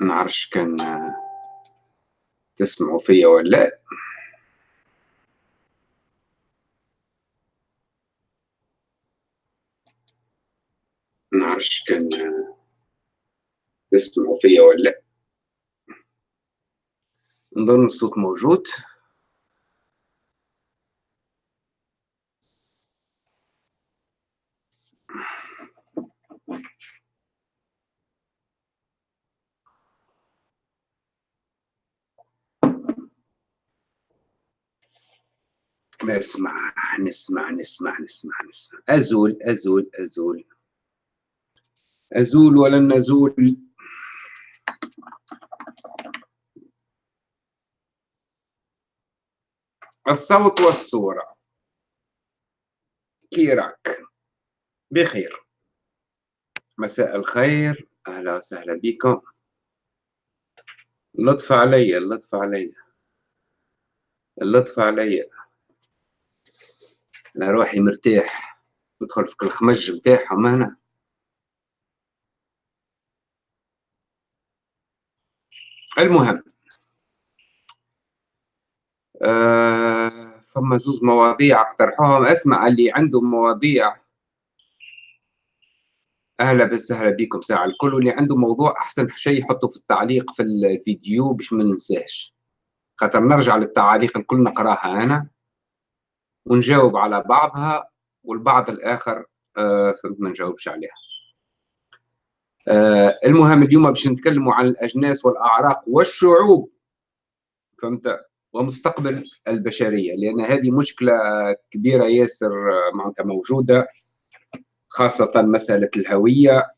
نعرفش كان تسمعوا فيا ولا لأ. نعرفش كان تسمعوا فيا ولا لأ. نظن الصوت موجود. نسمع نسمع نسمع نسمع نسمع. أزول أزول أزول. أزول ولن نزول؟ الصوت والصورة. كيراك. بخير. مساء الخير. أهلا وسهلا بكم. اللطف علي اللطف علي. اللطف علي. روحي مرتاح. ندخل في الخمج بتاعهم هنا. المهم آه فما زوز مواضيع اقترحوهم اسمع اللي عندهم مواضيع. أهلا وسهلا بكم ساعة الكل. واللي عنده موضوع أحسن شيء يحطه في التعليق في الفيديو باش ما ننساش. خاطر نرجع للتعاليق الكل نقراها أنا. ونجاوب على بعضها والبعض الآخر آه، ما نجاوبش عليها. آه، المهم اليوم باش نتكلموا عن الأجناس والأعراق والشعوب. فهمت؟ ومستقبل البشرية لأن هذه مشكلة كبيرة ياسر آه، معناتها موجودة خاصة مسألة الهوية.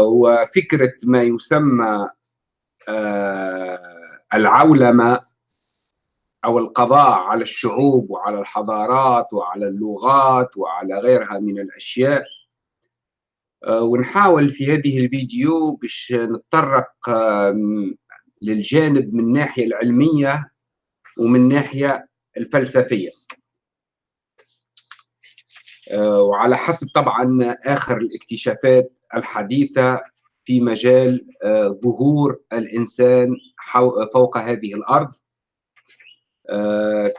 وفكرة ما يسمى العولمة. أو القضاء على الشعوب وعلى الحضارات وعلى اللغات وعلى غيرها من الأشياء. آه، ونحاول في هذه الفيديو باش نتطرق للجانب من الناحية العلمية ومن الناحية الفلسفية. آه، وعلى حسب طبعا آخر الاكتشافات الحديثة في مجال آه، ظهور الإنسان فوق هذه الأرض. آه،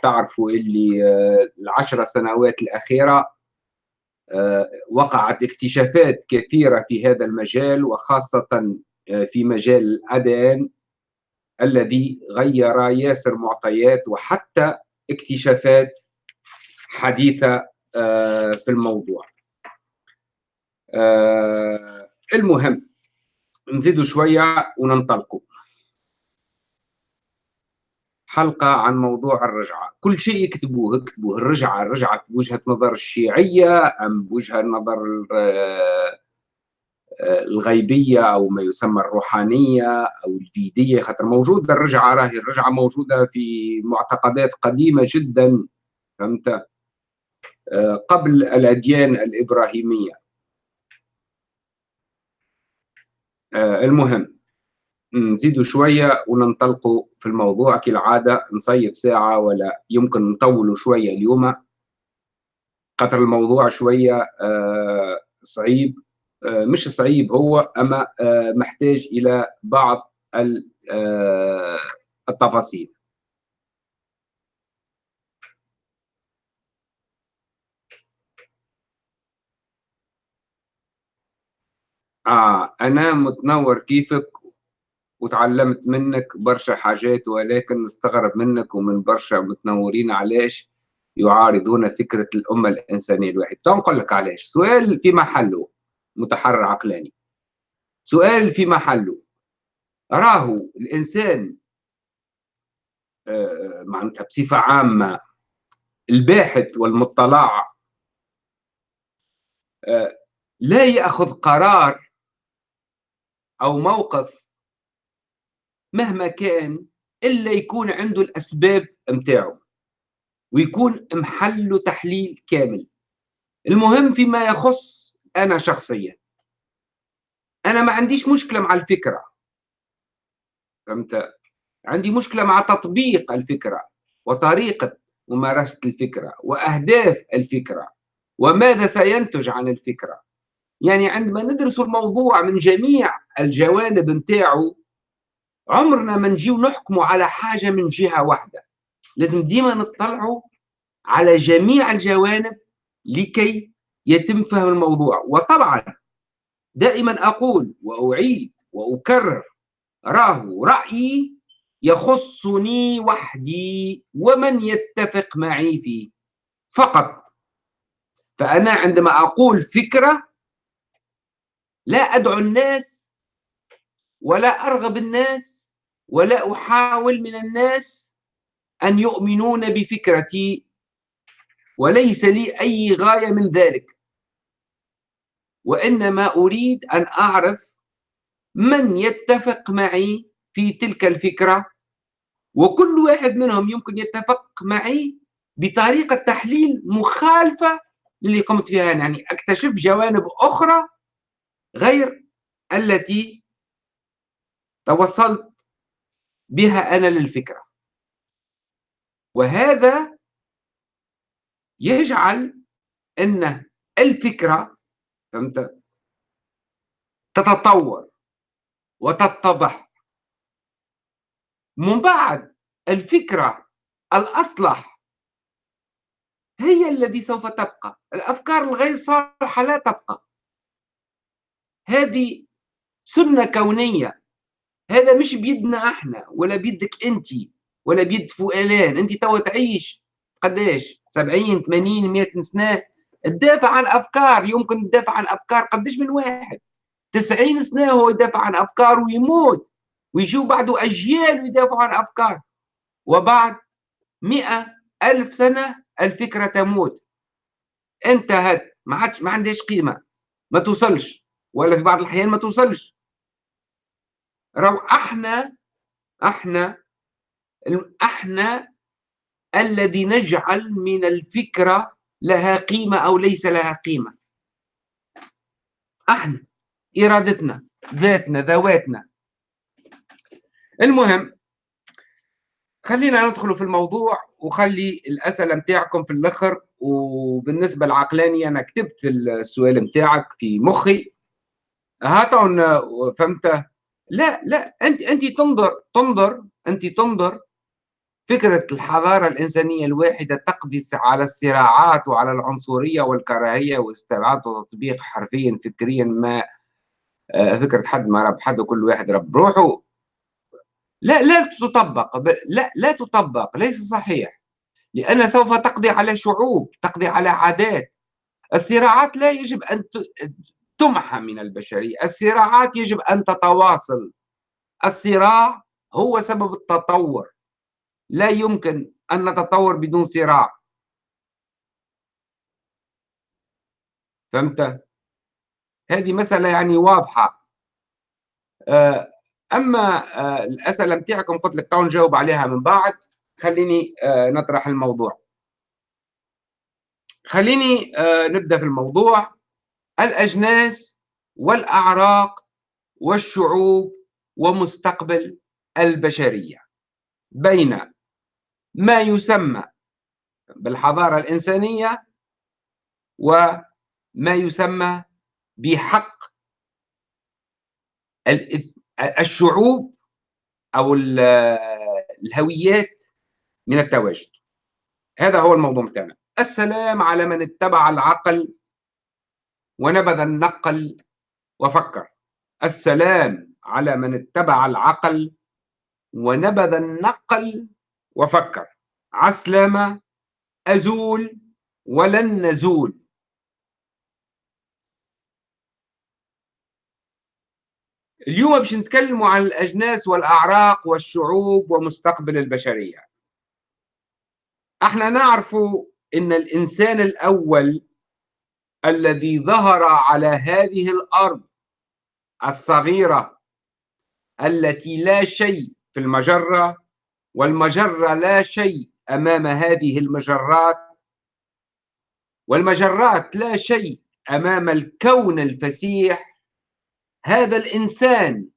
تعرفوا اللي آه، العشر سنوات الأخيرة آه، وقعت اكتشافات كثيرة في هذا المجال وخاصة في مجال الأدان الذي غير ياسر معطيات وحتى اكتشافات حديثة في الموضوع. المهم نزيدوا شوية وننطلقوا. حلقة عن موضوع الرجعة. كل شيء يكتبوه اكتبوه. الرجعة الرجعة بوجهة نظر الشيعية أم بوجهة نظر آه، الغيبية أو ما يسمى الروحانية أو الفيدية خاطر موجودة الرجعة راهي الرجعة موجودة في معتقدات قديمة جدا فهمت؟ آه، قبل الأديان الإبراهيمية. آه، المهم. نزيدوا شوية وننطلقوا في الموضوع. كالعادة نصيف ساعة ولا يمكن نطولوا شوية اليوم. قطر الموضوع شوية آه، صعيب. آه، مش صعيب هو أما آه، محتاج إلى بعض التفاصيل. آه أنا متنور كيفك؟ وتعلمت منك برشا حاجات ولكن نستغرب منك ومن برشا متنورين علاش يعارضون فكرة الأمة الإنسانية الواحدة تنقل لك علاش. سؤال في محله متحرر عقلاني. سؤال في محله. راهو الإنسان آه، معناتها بصفة عامة الباحث والمطلع آه، لا يأخذ قرار أو موقف مهما كان إلا يكون عنده الأسباب متاعه ويكون محله تحليل كامل. المهم فيما يخص أنا شخصيا. أنا ما عنديش مشكلة مع الفكرة. فهمت؟ عندي مشكلة مع تطبيق الفكرة وطريقة ممارسة الفكرة وأهداف الفكرة وماذا سينتج عن الفكرة. يعني عندما ندرس الموضوع من جميع الجوانب نتاعو عمرنا ما نجيو نحكموا على حاجة من جهة واحدة. لازم ديما نطلعوا على جميع الجوانب لكي يتم فهم الموضوع. وطبعا دائما أقول وأعيد وأكرر راه رأيي يخصني وحدي ومن يتفق معي فيه. فقط فأنا عندما أقول فكرة لا أدعو الناس ولا أرغب الناس ولا أحاول من الناس أن يؤمنون بفكرتي وليس لي أي غاية من ذلك. وإنما أريد أن أعرف من يتفق معي في تلك الفكرة وكل واحد منهم يمكن يتفق معي بطريقة تحليل مخالفة للي قمت فيها. يعني أكتشف جوانب أخرى غير التي توصلت بها أنا للفكرة. وهذا يجعل أن الفكرة فهمت؟ تتطور وتتضح. من بعد الفكرة الأصلح هي الذي سوف تبقى. الأفكار الغير صالحة لا تبقى. هذه سنة كونية. هذا مش بيدنا إحنا ولا بيدك انت ولا بيد فؤلان. انت توا تعيش قداش؟ 70 80 100 سنة. تدافع عن أفكار يمكن تدافع عن أفكار قداش من واحد. 90 سنة هو يدافع عن أفكار ويموت. ويجوا بعده أجيال ويدافعوا عن أفكار وبعد مئة ألف سنة الفكرة تموت. انتهت. ما عادش ما عندهاش قيمة. ما توصلش. ولا في بعض الأحيان ما توصلش. رو إحنا إحنا أحنا الذي نجعل من الفكرة لها قيمة أو ليس لها قيمة. أحنا إرادتنا ذاتنا ذواتنا. المهم خلينا ندخل في الموضوع وخلي الأسئلة متاعكم في الآخر. وبالنسبة للعقلاني أنا كتبت السؤال متاعك في مخي. هاتون فهمت لا لا أنت أنت تنظر تنظر أنت تنظر فكرة الحضارة الإنسانية الواحدة تقضي على الصراعات وعلى العنصرية والكراهية واستبعاد وتطبيق حرفيا فكريا ما آه، فكرة حد ما رب حد وكل واحد رب. روحه لا لا تطبق لا لا تطبق ليس صحيح لأن سوف تقضي على شعوب تقضي على عادات. الصراعات لا يجب أن تمحى من البشرية. الصراعات يجب أن تتواصل. الصراع هو سبب التطور. لا يمكن أن نتطور بدون صراع. فهمت؟ هذه مسألة يعني واضحة. آه، أما آه، الأسئلة متاعكم قلت لك تعالوا نجاوب عليها من بعد. خليني آه، نطرح الموضوع. خليني نبدأ في الموضوع. الأجناس والأعراق والشعوب ومستقبل البشرية. بين ما يسمى بالحضارة الإنسانية وما يسمى بحق الشعوب أو الهويات من التواجد. هذا هو الموضوع بتاعنا. السلام على من اتبع العقل ونبذ النقل وفكر. السلام على من اتبع العقل ونبذ النقل وفكر. عسلامة أزول ولن نزول. اليوم باش نتكلموا عن الأجناس والأعراق والشعوب ومستقبل البشرية. أحنا نعرف إن الإنسان الأول الذي ظهر على هذه الأرض الصغيرة التي لا شيء في المجرة والمجرة لا شيء أمام هذه المجرات والمجرات لا شيء أمام الكون الفسيح. هذا الإنسان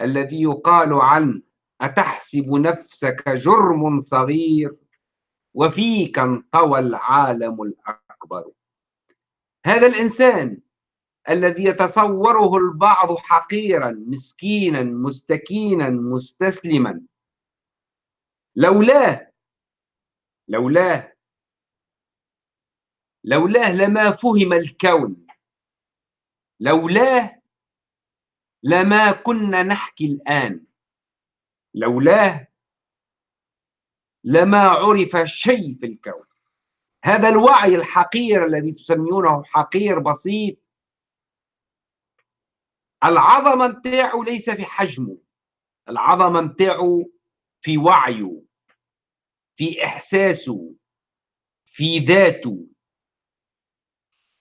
الذي يقال عنه أتحسب نفسك جرم صغير وفيك انطوى العالم الأكبر. هذا الإنسان الذي يتصوره البعض حقيرا مسكينا مستكينا مستسلما. لولاه لولاه لولاه لما فهم الكون. لولاه لما كنا نحكي الآن. لولاه لما عرف شيء في الكون. هذا الوعي الحقير الذي تسميونه حقير بسيط. العظمه نتاعو ليس في حجمه العظمه نتاعو في وعيه في إحساسه في ذاته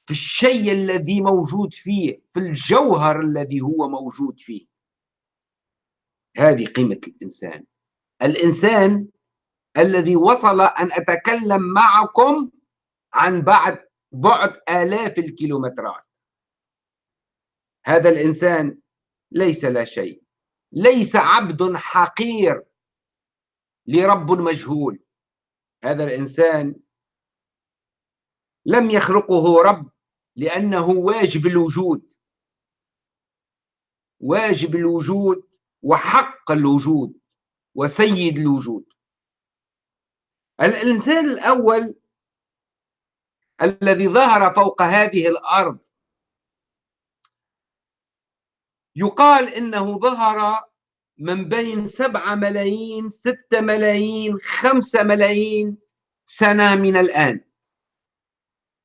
في الشيء الذي موجود فيه في الجوهر الذي هو موجود فيه. هذه قيمة الإنسان. الإنسان الذي وصل أن أتكلم معكم عن بعد بعد آلاف الكيلومترات. هذا الإنسان ليس لا شيء ليس عبد حقير لرب مجهول. هذا الإنسان لم يخلقه رب لأنه واجب الوجود واجب الوجود وحق الوجود وسيد الوجود. الإنسان الأول الذي ظهر فوق هذه الأرض يقال إنه ظهر من بين سبعة ملايين ستة ملايين خمسة ملايين سنة من الآن.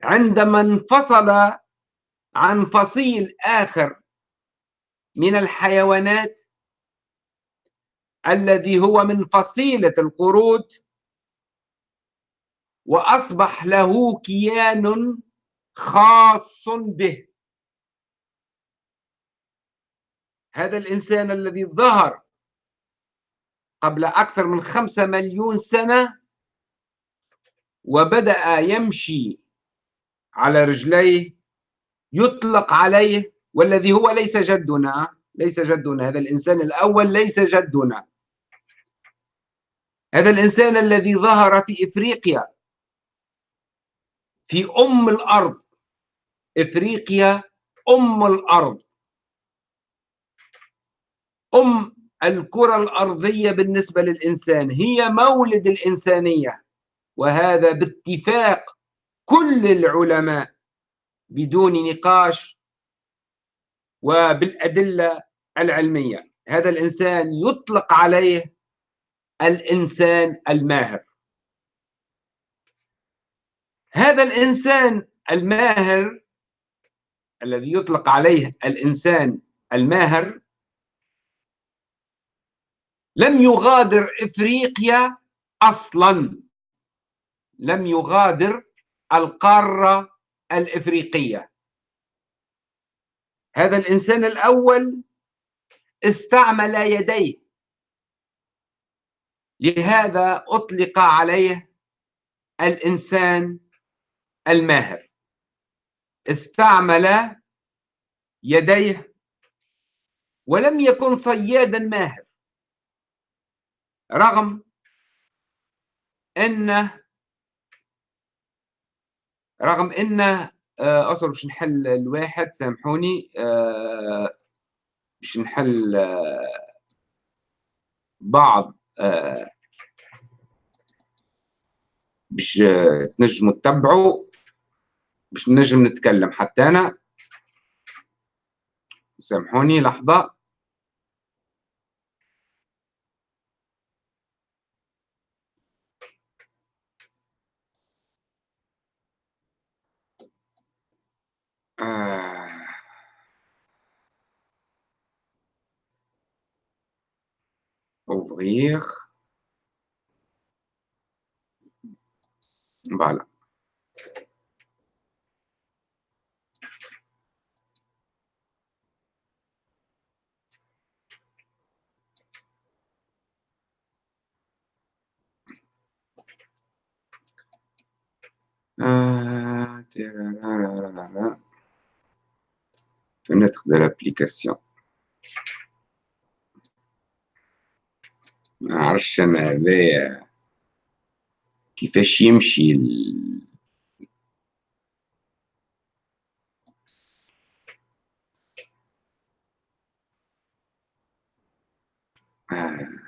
عندما انفصل عن فصيل آخر من الحيوانات الذي هو من فصيلة القرود وأصبح له كيان خاص به. هذا الإنسان الذي ظهر قبل أكثر من خمسة مليون سنة وبدأ يمشي على رجليه يطلق عليه والذي هو ليس جدنا ليس جدنا هذا الإنسان الأول ليس جدنا. هذا الإنسان الذي ظهر في إفريقيا في أم الأرض. إفريقيا أم الأرض. أم الكرة الأرضية بالنسبة للإنسان هي مولد الإنسانية. وهذا باتفاق كل العلماء بدون نقاش وبالأدلة العلمية. هذا الإنسان يطلق عليه الإنسان الماهر. هذا الإنسان الماهر الذي يطلق عليه الإنسان الماهر لم يغادر إفريقيا أصلا. لم يغادر القارة الإفريقية. هذا الإنسان الأول استعمل يديه. لهذا أطلق عليه الإنسان الماهر. استعمل يديه ولم يكن صيادا ماهر رغم انه رغم انه آه، أصبر باش نحل الواحد سامحوني آه، باش نحل آه، بعض باش تنجموا تتبعوا. باش نجم نتكلم. حتى أنا سامحوني لحظة. آه. ouvrir voilà Ah, Fenêtre de l'application. Ah, euh, qui fait chimchil. Ah.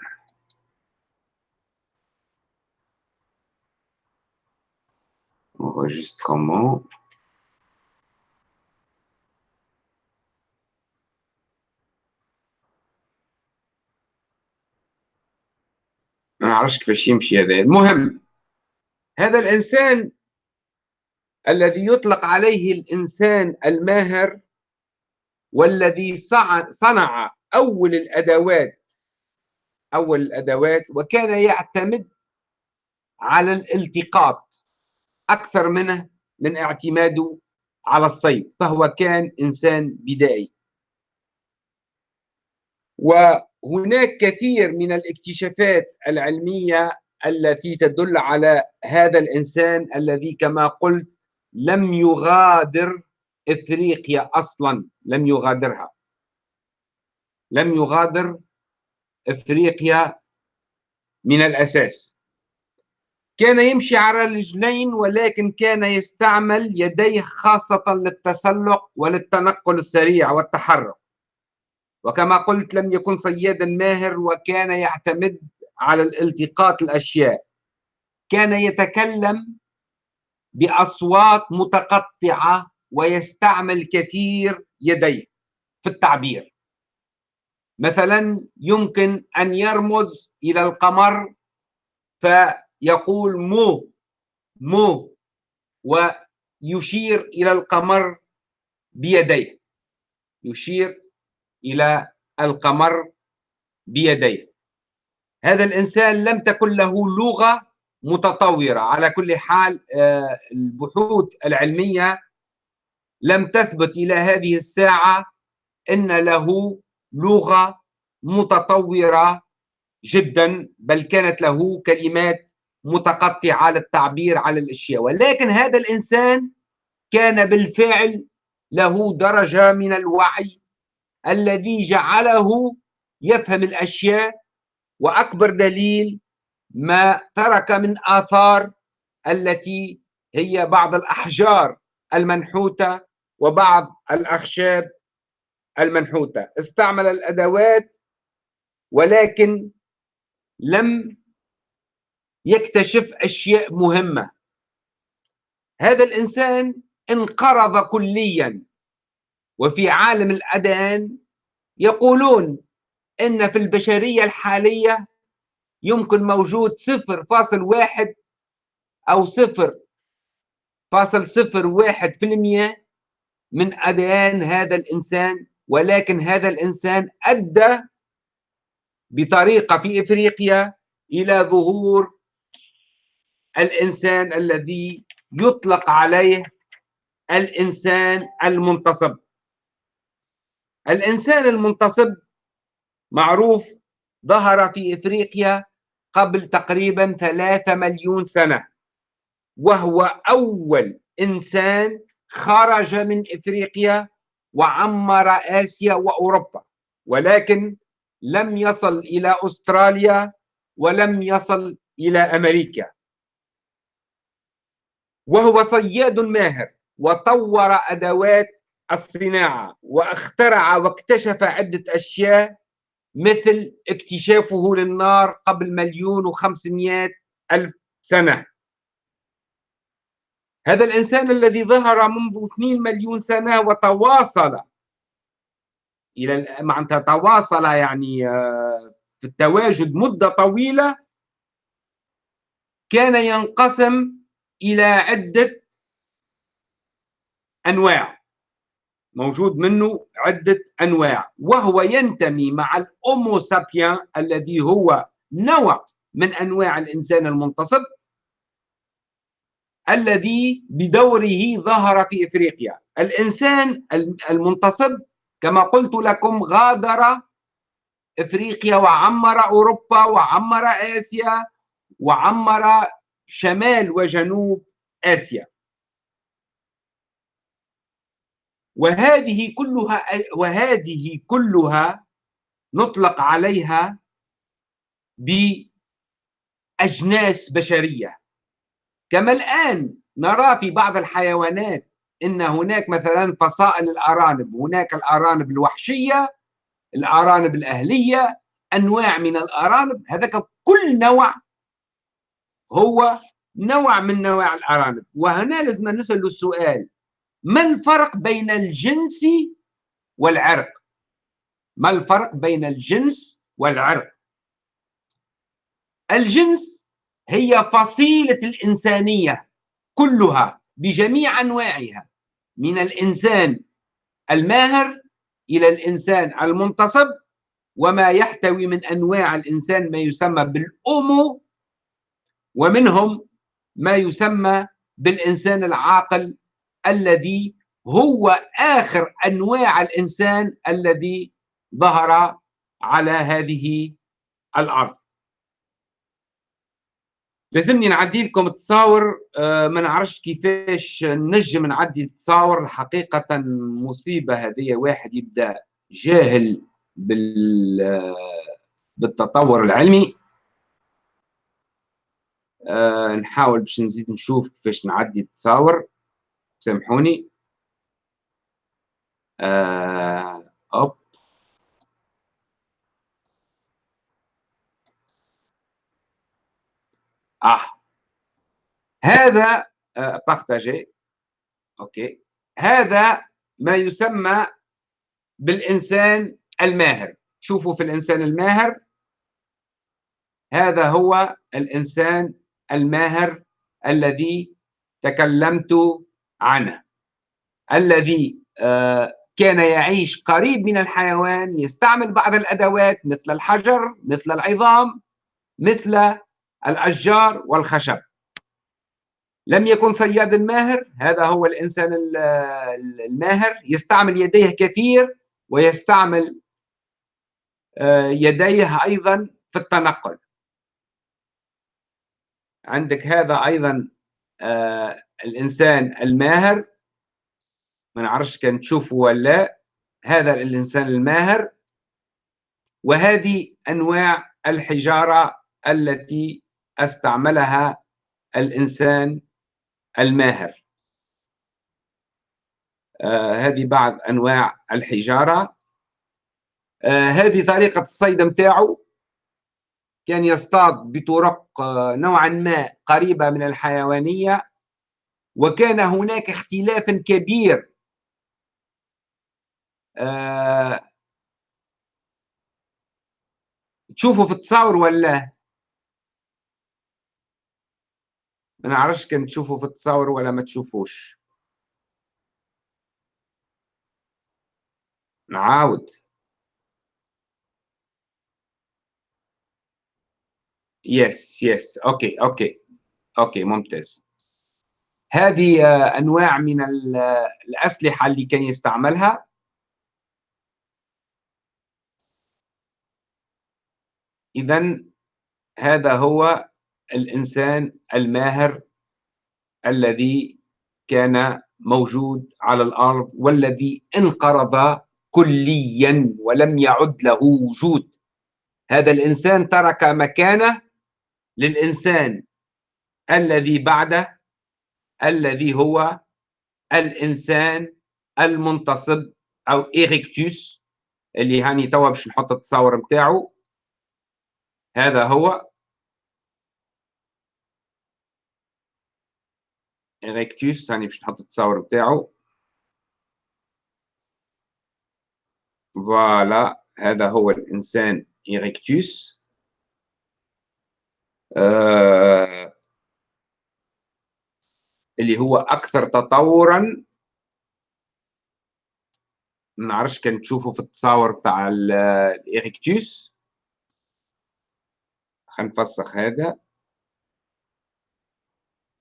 Enregistrement. ما أعرفش كيفاش يمشي هذا. المهم هذا الإنسان الذي يطلق عليه الإنسان الماهر والذي صنع أول الأدوات أول الأدوات وكان يعتمد على الالتقاط. أكثر منه من اعتماده على الصيد فهو كان إنسان بدائي. وهناك كثير من الاكتشافات العلمية التي تدل على هذا الإنسان الذي كما قلت لم يغادر إفريقيا أصلا لم يغادرها. لم يغادر إفريقيا من الأساس. كان يمشي على رجلين ولكن كان يستعمل يديه خاصة للتسلق وللتنقل السريع والتحرك. وكما قلت لم يكن صيادا ماهر وكان يعتمد على الالتقاط الأشياء. كان يتكلم بأصوات متقطعة ويستعمل كثير يديه في التعبير. مثلا يمكن أن يرمز إلى القمر فيقول مو مو ويشير إلى القمر بيديه. يشير إلى القمر بيديه. هذا الإنسان لم تكن له لغة متطورة. على كل حال آه، البحوث العلمية لم تثبت إلى هذه الساعة إن له لغة متطورة جدا بل كانت له كلمات متقطعه للتعبير على الأشياء. ولكن هذا الإنسان كان بالفعل له درجة من الوعي الذي جعله يفهم الأشياء وأكبر دليل ما ترك من آثار التي هي بعض الأحجار المنحوتة وبعض الأخشاب المنحوتة. استعمل الأدوات ولكن لم يكتشف أشياء مهمة. هذا الإنسان انقرض كليا وفي عالم الأذان يقولون إن في البشرية الحالية يمكن موجود صفر فاصل واحد أو صفر فاصل صفر واحد في المية من أذان هذا الإنسان ولكن هذا الإنسان أدى بطريقة في إفريقيا إلى ظهور الإنسان الذي يطلق عليه الإنسان المنتصب. الإنسان المنتصب معروف ظهر في إفريقيا قبل تقريبا ثلاثة مليون سنة وهو أول إنسان خرج من إفريقيا وعمر آسيا وأوروبا ولكن لم يصل إلى أستراليا ولم يصل إلى أمريكا. وهو صياد ماهر وطور أدوات الصناعة واخترع واكتشف عدة أشياء مثل اكتشافه للنار قبل مليون وخمسمائة ألف سنة. هذا الإنسان الذي ظهر منذ 2 مليون سنة وتواصل إلى معناتها تواصل يعني آه، في التواجد مدة طويلة كان ينقسم إلى عدة أنواع. موجود منه عدة أنواع. وهو ينتمي مع الأومو سابيان الذي هو نوع من أنواع الإنسان المنتصب الذي بدوره ظهر في إفريقيا. الإنسان المنتصب كما قلت لكم غادر إفريقيا وعمر أوروبا وعمر آسيا وعمر شمال وجنوب آسيا. وهذه كلها وهذه كلها نطلق عليها بأجناس بشرية. كما الآن نرى في بعض الحيوانات إن هناك مثلا فصائل الأرانب. هناك الأرانب الوحشية الأرانب الأهلية أنواع من الأرانب. هذا كل نوع هو نوع من نوع الأرانب. وهنا لازم نسأل السؤال ما الفرق بين الجنس والعرق؟ ما الفرق بين الجنس والعرق؟ الجنس هي فصيلة الإنسانية كلها بجميع أنواعها من الإنسان الماهر إلى الإنسان المنتصب وما يحتوي من أنواع الإنسان ما يسمى بالأومو ومنهم ما يسمى بالإنسان العاقل الذي هو آخر أنواع الإنسان الذي ظهر على هذه الأرض. لازمني نعدي لكم التصاور آه، ما نعرفش كيفاش نجم نعدي التصاور. حقيقة مصيبة هذه واحد يبدأ جاهل بال آه، بالتطور العلمي. أه نحاول باش نزيد نشوف كيفاش نعدي التصاور. سامحوني. أه hop. آه. هذا آه partagé OK. هذا ما يسمى بالإنسان الماهر. شوفوا في الإنسان الماهر. هذا هو الإنسان الماهر الذي تكلمت عنه الذي آه، كان يعيش قريب من الحيوان يستعمل بعض الأدوات مثل الحجر مثل العظام مثل الأشجار والخشب. لم يكن صياد الماهر هذا هو الإنسان الماهر يستعمل يديه كثير ويستعمل آه، يديه أيضا في التنقل. عندك هذا أيضا آه، الإنسان الماهر ما نعرفش كان تشوفه ولا هذا الإنسان الماهر. وهذه أنواع الحجارة التي أستعملها الإنسان الماهر. آه هذه بعض أنواع الحجارة. آه هذه طريقة الصيد متاعه كان يصطاد بطرق آه نوعا ما قريبة من الحيوانية وكان هناك اختلاف كبير. آه تشوفوا في التصاور ولا ما نعرفش كان تشوفوا في التصاور ولا ما تشوفوش. نعاود. yes yes OK OK OK ممتاز. هذه آه، أنواع من الأسلحة اللي كان يستعملها؟ اذا هذا هو الإنسان الماهر الذي كان موجود على الأرض والذي انقرض كليا ولم يعد له وجود. هذا الإنسان ترك مكانه للإنسان الذي بعده الذي هو الإنسان المنتصب Homo erectus اللي هاني توا باش نحط التصاور بتاعه هذا هو. erectus ثاني باش نحط التصاور بتاعه voilà هذا هو الإنسان إريكتوس آه اللي هو أكثر تطورا ما نعرفش كان تشوفوا في التصاور بتاع الإريكتوس خلينا نفسخ هذا.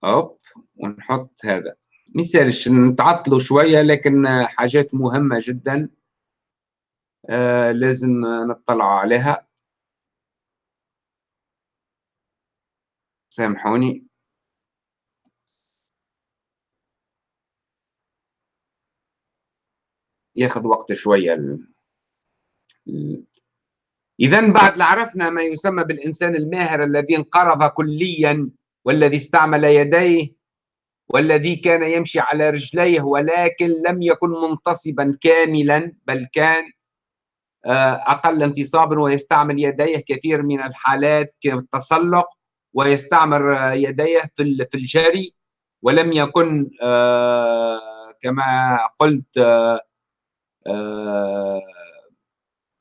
أوب ونحط هذا. مثالش نتعطلوا شوية لكن حاجات مهمة جدا آه لازم نطلع عليها. سامحوني. ياخذ وقت شوية ال... إذا بعد عرفنا ما يسمى بالإنسان الماهر الذي انقرض كليا والذي استعمل يديه والذي كان يمشي على رجليه ولكن لم يكن منتصبا كاملا بل كان آه، أقل انتصابا ويستعمل يديه كثير من الحالات كالتسلق. ويستعمر يديه في في الجري ولم يكن كما قلت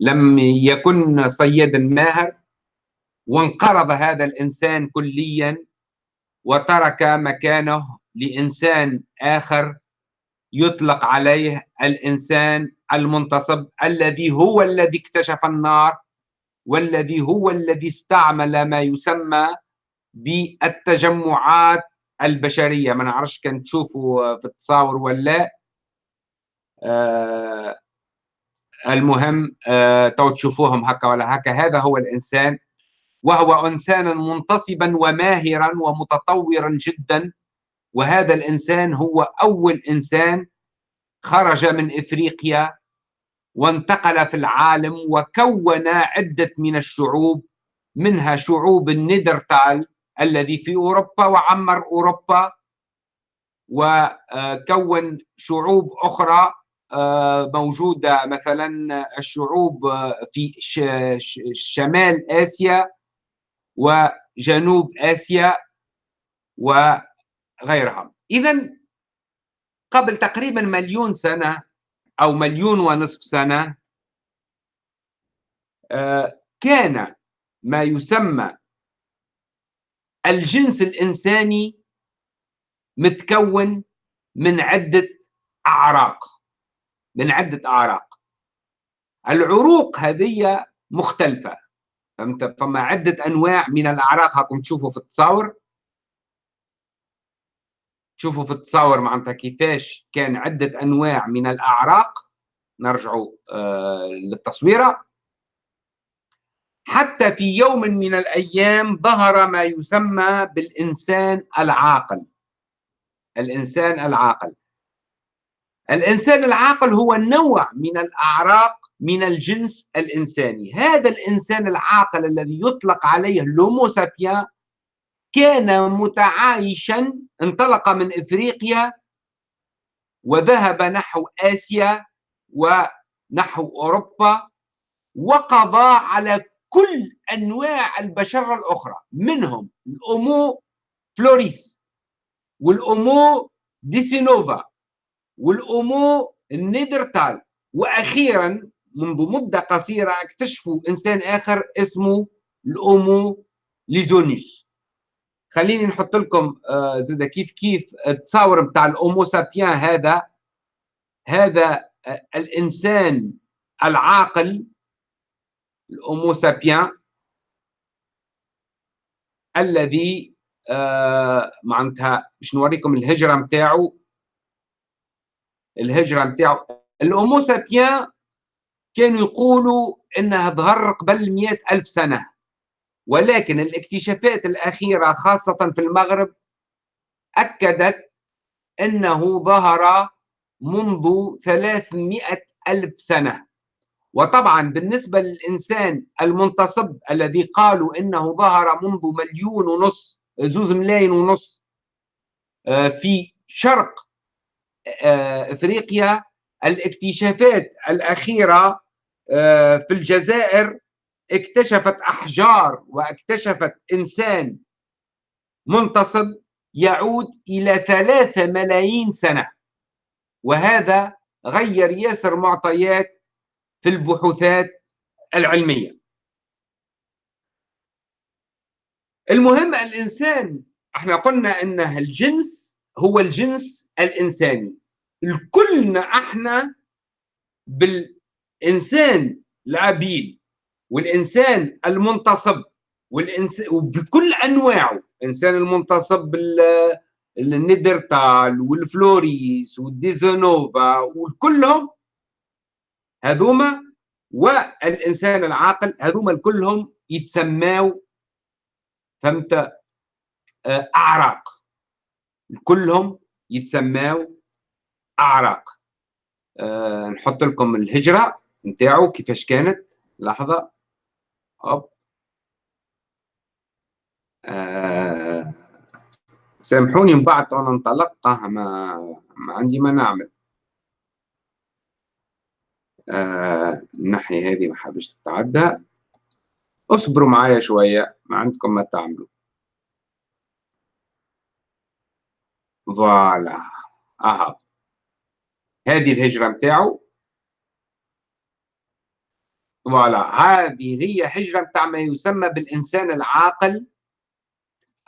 لم يكن صيادا ماهر. وانقرض هذا الإنسان كليا وترك مكانه لإنسان آخر يطلق عليه الإنسان المنتصب الذي هو الذي اكتشف النار والذي هو الذي استعمل ما يسمى بالتجمعات البشرية ما نعرفش كان تشوفوا في التصاور ولا آه المهم آه تو تشوفوهم هكا ولا هكا. هذا هو الإنسان وهو انسانا منتصبا وماهرا ومتطورا جدا. وهذا الإنسان هو أول إنسان خرج من إفريقيا وانتقل في العالم وكون عدة من الشعوب منها شعوب النيدرتال. الذي في أوروبا وعمر أوروبا وكون شعوب أخرى آه، موجودة. مثلا الشعوب في شمال آسيا وجنوب آسيا وغيرها اذا قبل تقريبا مليون سنة أو مليون ونصف سنة آه، كان ما يسمى الجنس الإنساني متكون من عدة أعراق من عدة أعراق. العروق هذه مختلفة. فهمت؟ فما عدة أنواع من الأعراق هاكم تشوفوا في التصاور. تشوفوا في التصاور معناتها كيفاش كان عدة أنواع من الأعراق. نرجعوا آه للتصويرة. حتى في يوم من الأيام ظهر ما يسمى بالإنسان العاقل. الإنسان العاقل. الإنسان العاقل هو نوع من الأعراق من الجنس الإنساني. هذا الإنسان العاقل الذي يطلق عليه لومو سابيان كان متعايشا انطلق من إفريقيا وذهب نحو آسيا ونحو أوروبا وقضى على كل أنواع البشرة الأخرى منهم ال Homo flores وال Homo Denisova وال Homo ال Néandertal وأخيرا منذ مدة قصيرة اكتشفوا إنسان آخر اسمه ال Homo luzonensis. خليني نحط لكم آه زاد كيف كيف التصاور بتاع ال Homo sapiens هذا هذا آه الإنسان العاقل ال Homo sapiens الذي آه معناتها باش نوريكم الهجرة نتاعو الهجرة نتاعو ال Homo sapiens كانوا يقولوا إنها ظهر قبل مئة ألف سنة. ولكن الاكتشافات الأخيرة خاصة في المغرب أكدت أنه ظهر منذ ثلاثمائة ألف سنة. وطبعا بالنسبة للإنسان المنتصب الذي قالوا إنه ظهر منذ مليون ونص زوز ملايين ونص آه، في شرق آه، إفريقيا الاكتشافات الأخيرة آه، في الجزائر اكتشفت أحجار واكتشفت إنسان منتصب يعود إلى ثلاثة ملايين سنة وهذا غير ياسر معطيات في البحوثات العلمية. المهم الإنسان إحنا قلنا إن الجنس هو الجنس الإنساني. الكلنا إحنا بالإنسان العبيد والإنسان المنتصب والانسان وبكل أنواعه. الإنسان المنتصب ال Néandertal وال flores وال Denisova وكلهم هذوما والإنسان العاقل هذوما كلهم يتسماو فهمت؟ آه، أعراق. كلهم يتسماو أعراق. أه نحط لكم الهجرة نتاعو كيفاش كانت. لحظة. هوب. أه سامحوني من بعد أنا انطلقت ما, ما عندي ما نعمل. آه الناحية هذه ما حابش تتعدى. اصبروا معايا شوية ما عندكم ما تعملوا. voilà أها. هذه الهجرة متاعو. voilà هذه هي هجرة متاع ما يسمى بالإنسان العاقل.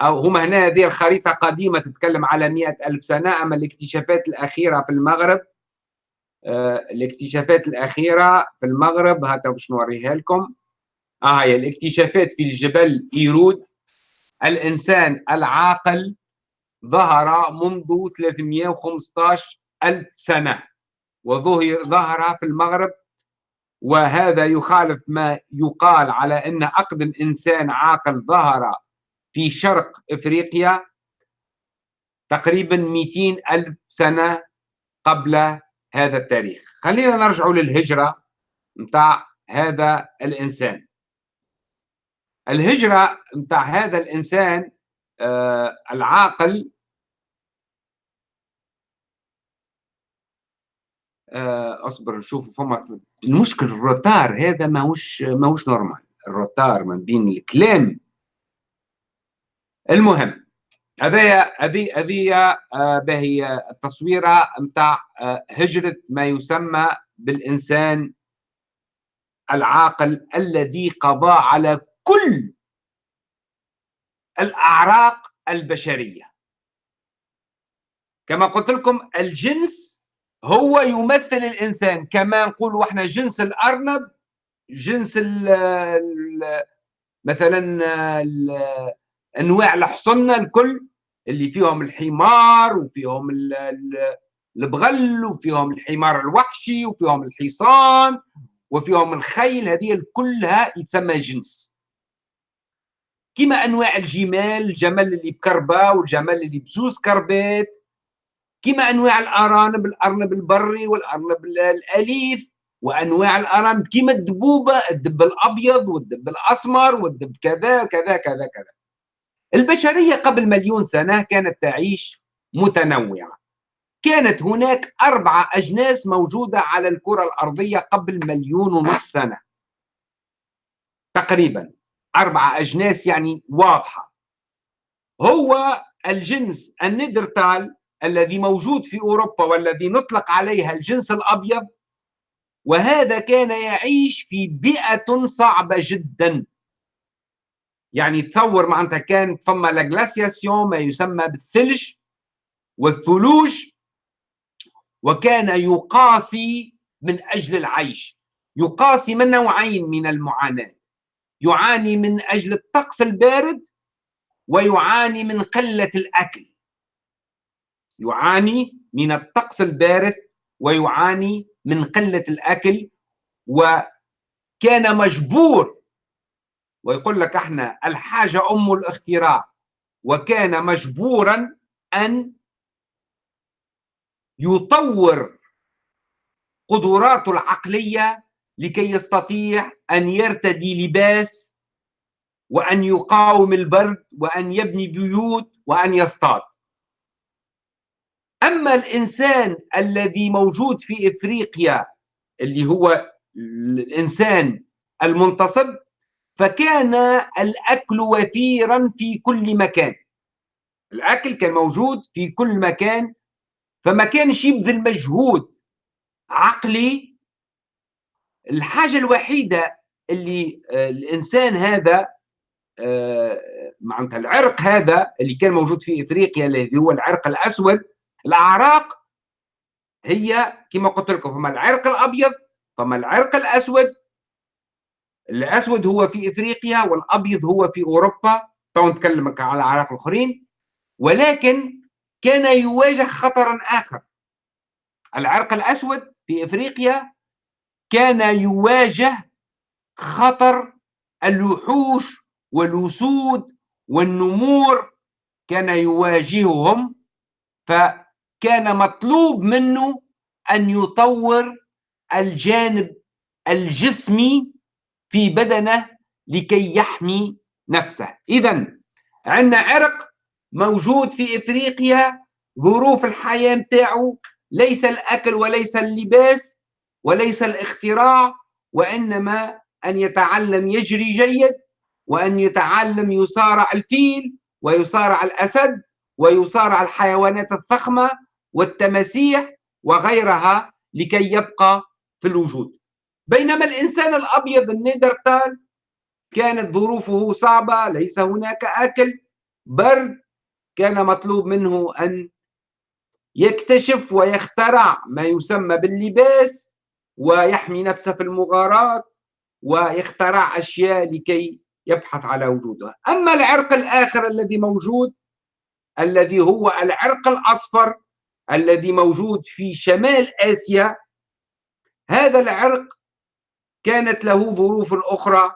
أو هما هنا هذه الخريطة قديمة تتكلم على مئة ألف سنة أما الاكتشافات الأخيرة في المغرب. الاكتشافات الأخيرة في المغرب هذا باش نوريها لكم. آه هي الاكتشافات في الجبل إيرود. الإنسان العاقل ظهر منذ 315 ألف سنة وظهر في المغرب. وهذا يخالف ما يقال على أن أقدم إنسان عاقل ظهر في شرق إفريقيا تقريبا 200 ألف سنة قبل هذا التاريخ. خلينا نرجع للهجرة متاع هذا الإنسان. الهجرة متاع هذا الإنسان آه العاقل آه أصبر نشوف فما المشكل ال retard هذا ماهوش ماهوش normal. ال retard ما بين الكلام. المهم هذايا هذه هذه آه باهي التصويرة؟ نتاع آه هجره ما يسمى بالإنسان العاقل الذي قضى على كل الأعراق البشرية. كما قلت لكم الجنس هو يمثل الإنسان. كما نقولوا إحنا جنس الأرنب جنس ال مثلا ال أنواع الحصنه الكل اللي فيهم الحمار وفيهم البغل وفيهم الحمار الوحشي وفيهم الحصان وفيهم الخيل. هذه كلها يتسمى جنس. كما أنواع الجمال الجمل اللي بكربة والجمل اللي بزوز كربات كما أنواع الأرانب الأرنب البري والأرنب الأليف وأنواع الأرانب. كما الدبوبة الدب الأبيض والدب الأسمر والدب كذا كذا كذا كذا. البشرية قبل مليون سنة كانت تعيش متنوعة. كانت هناك أربعة أجناس موجودة على الكرة الأرضية قبل مليون ونصف سنة. تقريبا أربعة أجناس يعني واضحة. هو الجنس الندرتال الذي موجود في أوروبا والذي نطلق عليها الجنس الأبيض وهذا كان يعيش في بيئة صعبة جدا. يعني تصور معناتها كانت فما لاجلاسياسيون ما يسمى بالثلج والثلوج وكان يقاسي من أجل العيش. يقاسي من نوعين من المعاناة. يعاني من أجل الطقس البارد ويعاني من قلة الأكل. يعاني من الطقس البارد ويعاني من قلة الأكل وكان مجبور ويقول لك إحنا الحاجة أم الاختراع وكان مجبورا أن يطور قدراته العقلية لكي يستطيع أن يرتدي لباس وأن يقاوم البرد وأن يبني بيوت وأن يصطاد. أما الإنسان الذي موجود في إفريقيا اللي هو الإنسان المنتصب فكان الأكل وفيرا في كل مكان. الأكل كان موجود في كل مكان فما كانش يبذل مجهود عقلي. الحاجة الوحيدة اللي آه، الإنسان هذا آه، معناتها العرق هذا اللي كان موجود في إفريقيا الذي هو العرق الأسود الأعراق هي كما قلت لكم فما العرق الأبيض فما العرق الأسود الأسود هو في إفريقيا والأبيض هو في أوروبا. تو نتكلم على الأعراق الآخرين. ولكن كان يواجه خطرا آخر. العرق الأسود في إفريقيا كان يواجه خطر الوحوش والأسود والنمور كان يواجههم. فكان مطلوب منه أن يطور الجانب الجسمي في بدنه لكي يحمي نفسه. إذا عندنا عرق موجود في إفريقيا ظروف الحياة نتاعو ليس الأكل وليس اللباس وليس الاختراع وإنما أن يتعلم يجري جيد وأن يتعلم يصارع الفيل ويصارع الأسد ويصارع الحيوانات الضخمة والتماسيح وغيرها لكي يبقى في الوجود. بينما الإنسان الأبيض النيدرتال كانت ظروفه صعبة ليس هناك أكل برد كان مطلوب منه أن يكتشف ويخترع ما يسمى باللباس ويحمي نفسه في المغارات ويخترع أشياء لكي يبحث على وجودها. أما العرق الآخر الذي موجود الذي هو العرق الأصفر الذي موجود في شمال آسيا هذا العرق كانت له ظروف أخرى.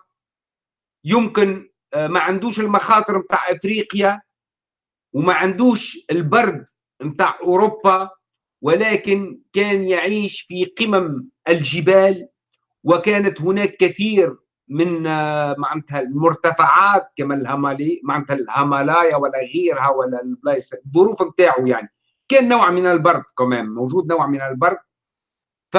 يمكن آه، ما عندوش المخاطر متاع أفريقيا وما عندوش البرد متاع أوروبا ولكن كان يعيش في قمم الجبال وكانت هناك كثير من آه، معناتها المرتفعات كما الهمالي معناتها الهمالايا ولا غيرها ولا البلايص الظروف نتاعو يعني. كان نوع من البرد كمان موجود نوع من البرد. ف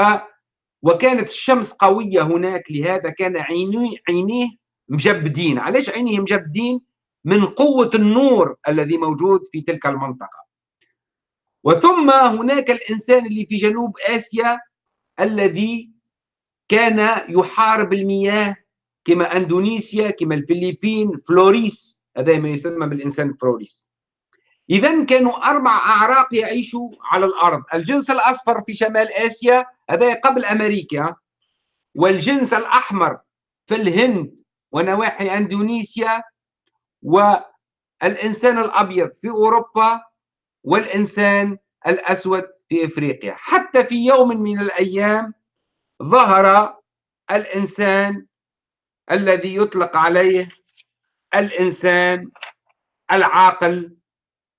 وكانت الشمس قوية هناك لهذا كان عينيه عينيه مجبدين. علاش عينيه مجبدين؟ من قوة النور الذي موجود في تلك المنطقة. وثم هناك الإنسان اللي في جنوب آسيا الذي كان يحارب المياه كما أندونيسيا كما الفلبين فلوريس. هذا ما يسمى بالإنسان فلوريس. إذا كانوا أربع أعراق يعيشوا على الأرض. الجنس الأصفر في شمال آسيا هذا قبل أمريكا. والجنس الأحمر في الهند ونواحي أندونيسيا. والإنسان الأبيض في أوروبا. والإنسان الأسود في إفريقيا. حتى في يوم من الأيام ظهر الإنسان الذي يطلق عليه الإنسان العاقل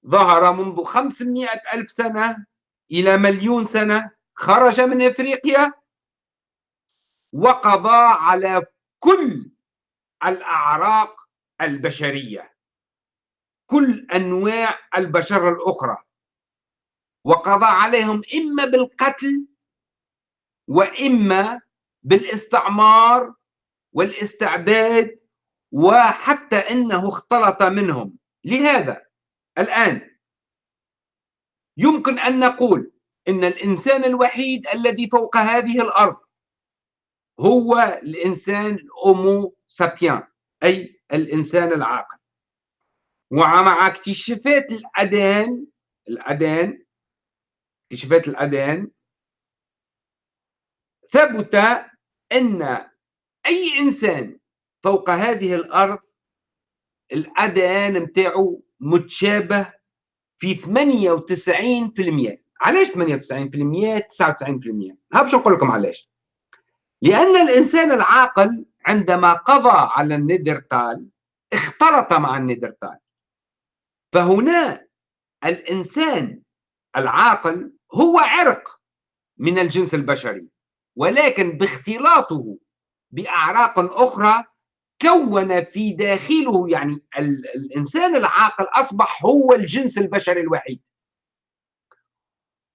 ظهر منذ خمسمائة ألف سنة إلى مليون سنة خرج من إفريقيا وقضى على كل الأعراق البشرية كل أنواع البشر الأخرى وقضى عليهم إما بالقتل وإما بالاستعمار والاستعباد وحتى إنه اختلط منهم. لهذا الآن. يمكن أن نقول إن الإنسان الوحيد الذي فوق هذه الأرض هو الإنسان الأومو سابيان أي الإنسان العاقل. ومع اكتشافات الأدان الأدان اكتشافات الأدان ثبت أن أي إنسان فوق هذه الأرض الأدان نتاعو متشابه في 98% علاش 98% 99% ها باش نقول لكم علاش. لأن الإنسان العاقل عندما قضى على النيدرتال اختلط مع النيدرتال. فهنا الإنسان العاقل هو عرق من الجنس البشري ولكن باختلاطه بأعراق أخرى كون في داخله يعني الإنسان العاقل أصبح هو الجنس البشري الوحيد.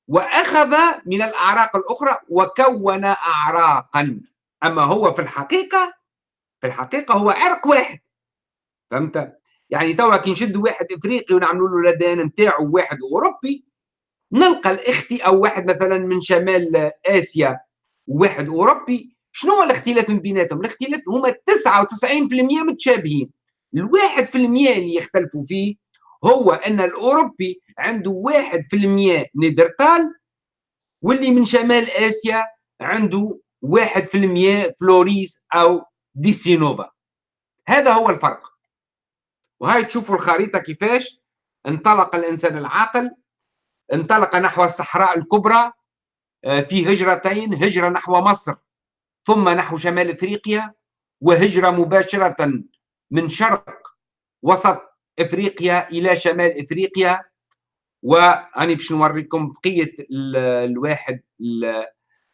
وأخذ من الأعراق الأخرى وكون اعراقا. أما هو في الحقيقة في الحقيقة هو عرق واحد. فهمت؟ يعني توا كي نشد واحد إفريقي ونعملوا له لدان نتاعو واحد أوروبي نلقى الاختي أو واحد مثلا من شمال آسيا وواحد أوروبي شنو هو الاختلاف بيناتهم؟ الاختلاف هما 99% متشابهين. الواحد في المية اللي يختلفوا فيه هو أن الأوروبي عنده واحد في المية نيدرتال واللي من شمال آسيا عنده واحد في المية فلوريس أو ديسينوفا هذا هو الفرق. وهاي تشوفوا الخريطة كيفاش انطلق الإنسان العاقل انطلق نحو الصحراء الكبرى آه، في هجرتين هجرة نحو مصر. ثم نحو شمال إفريقيا وهجرة مباشرة من شرق وسط إفريقيا إلى شمال إفريقيا. واني باش نوريكم بقية الواحد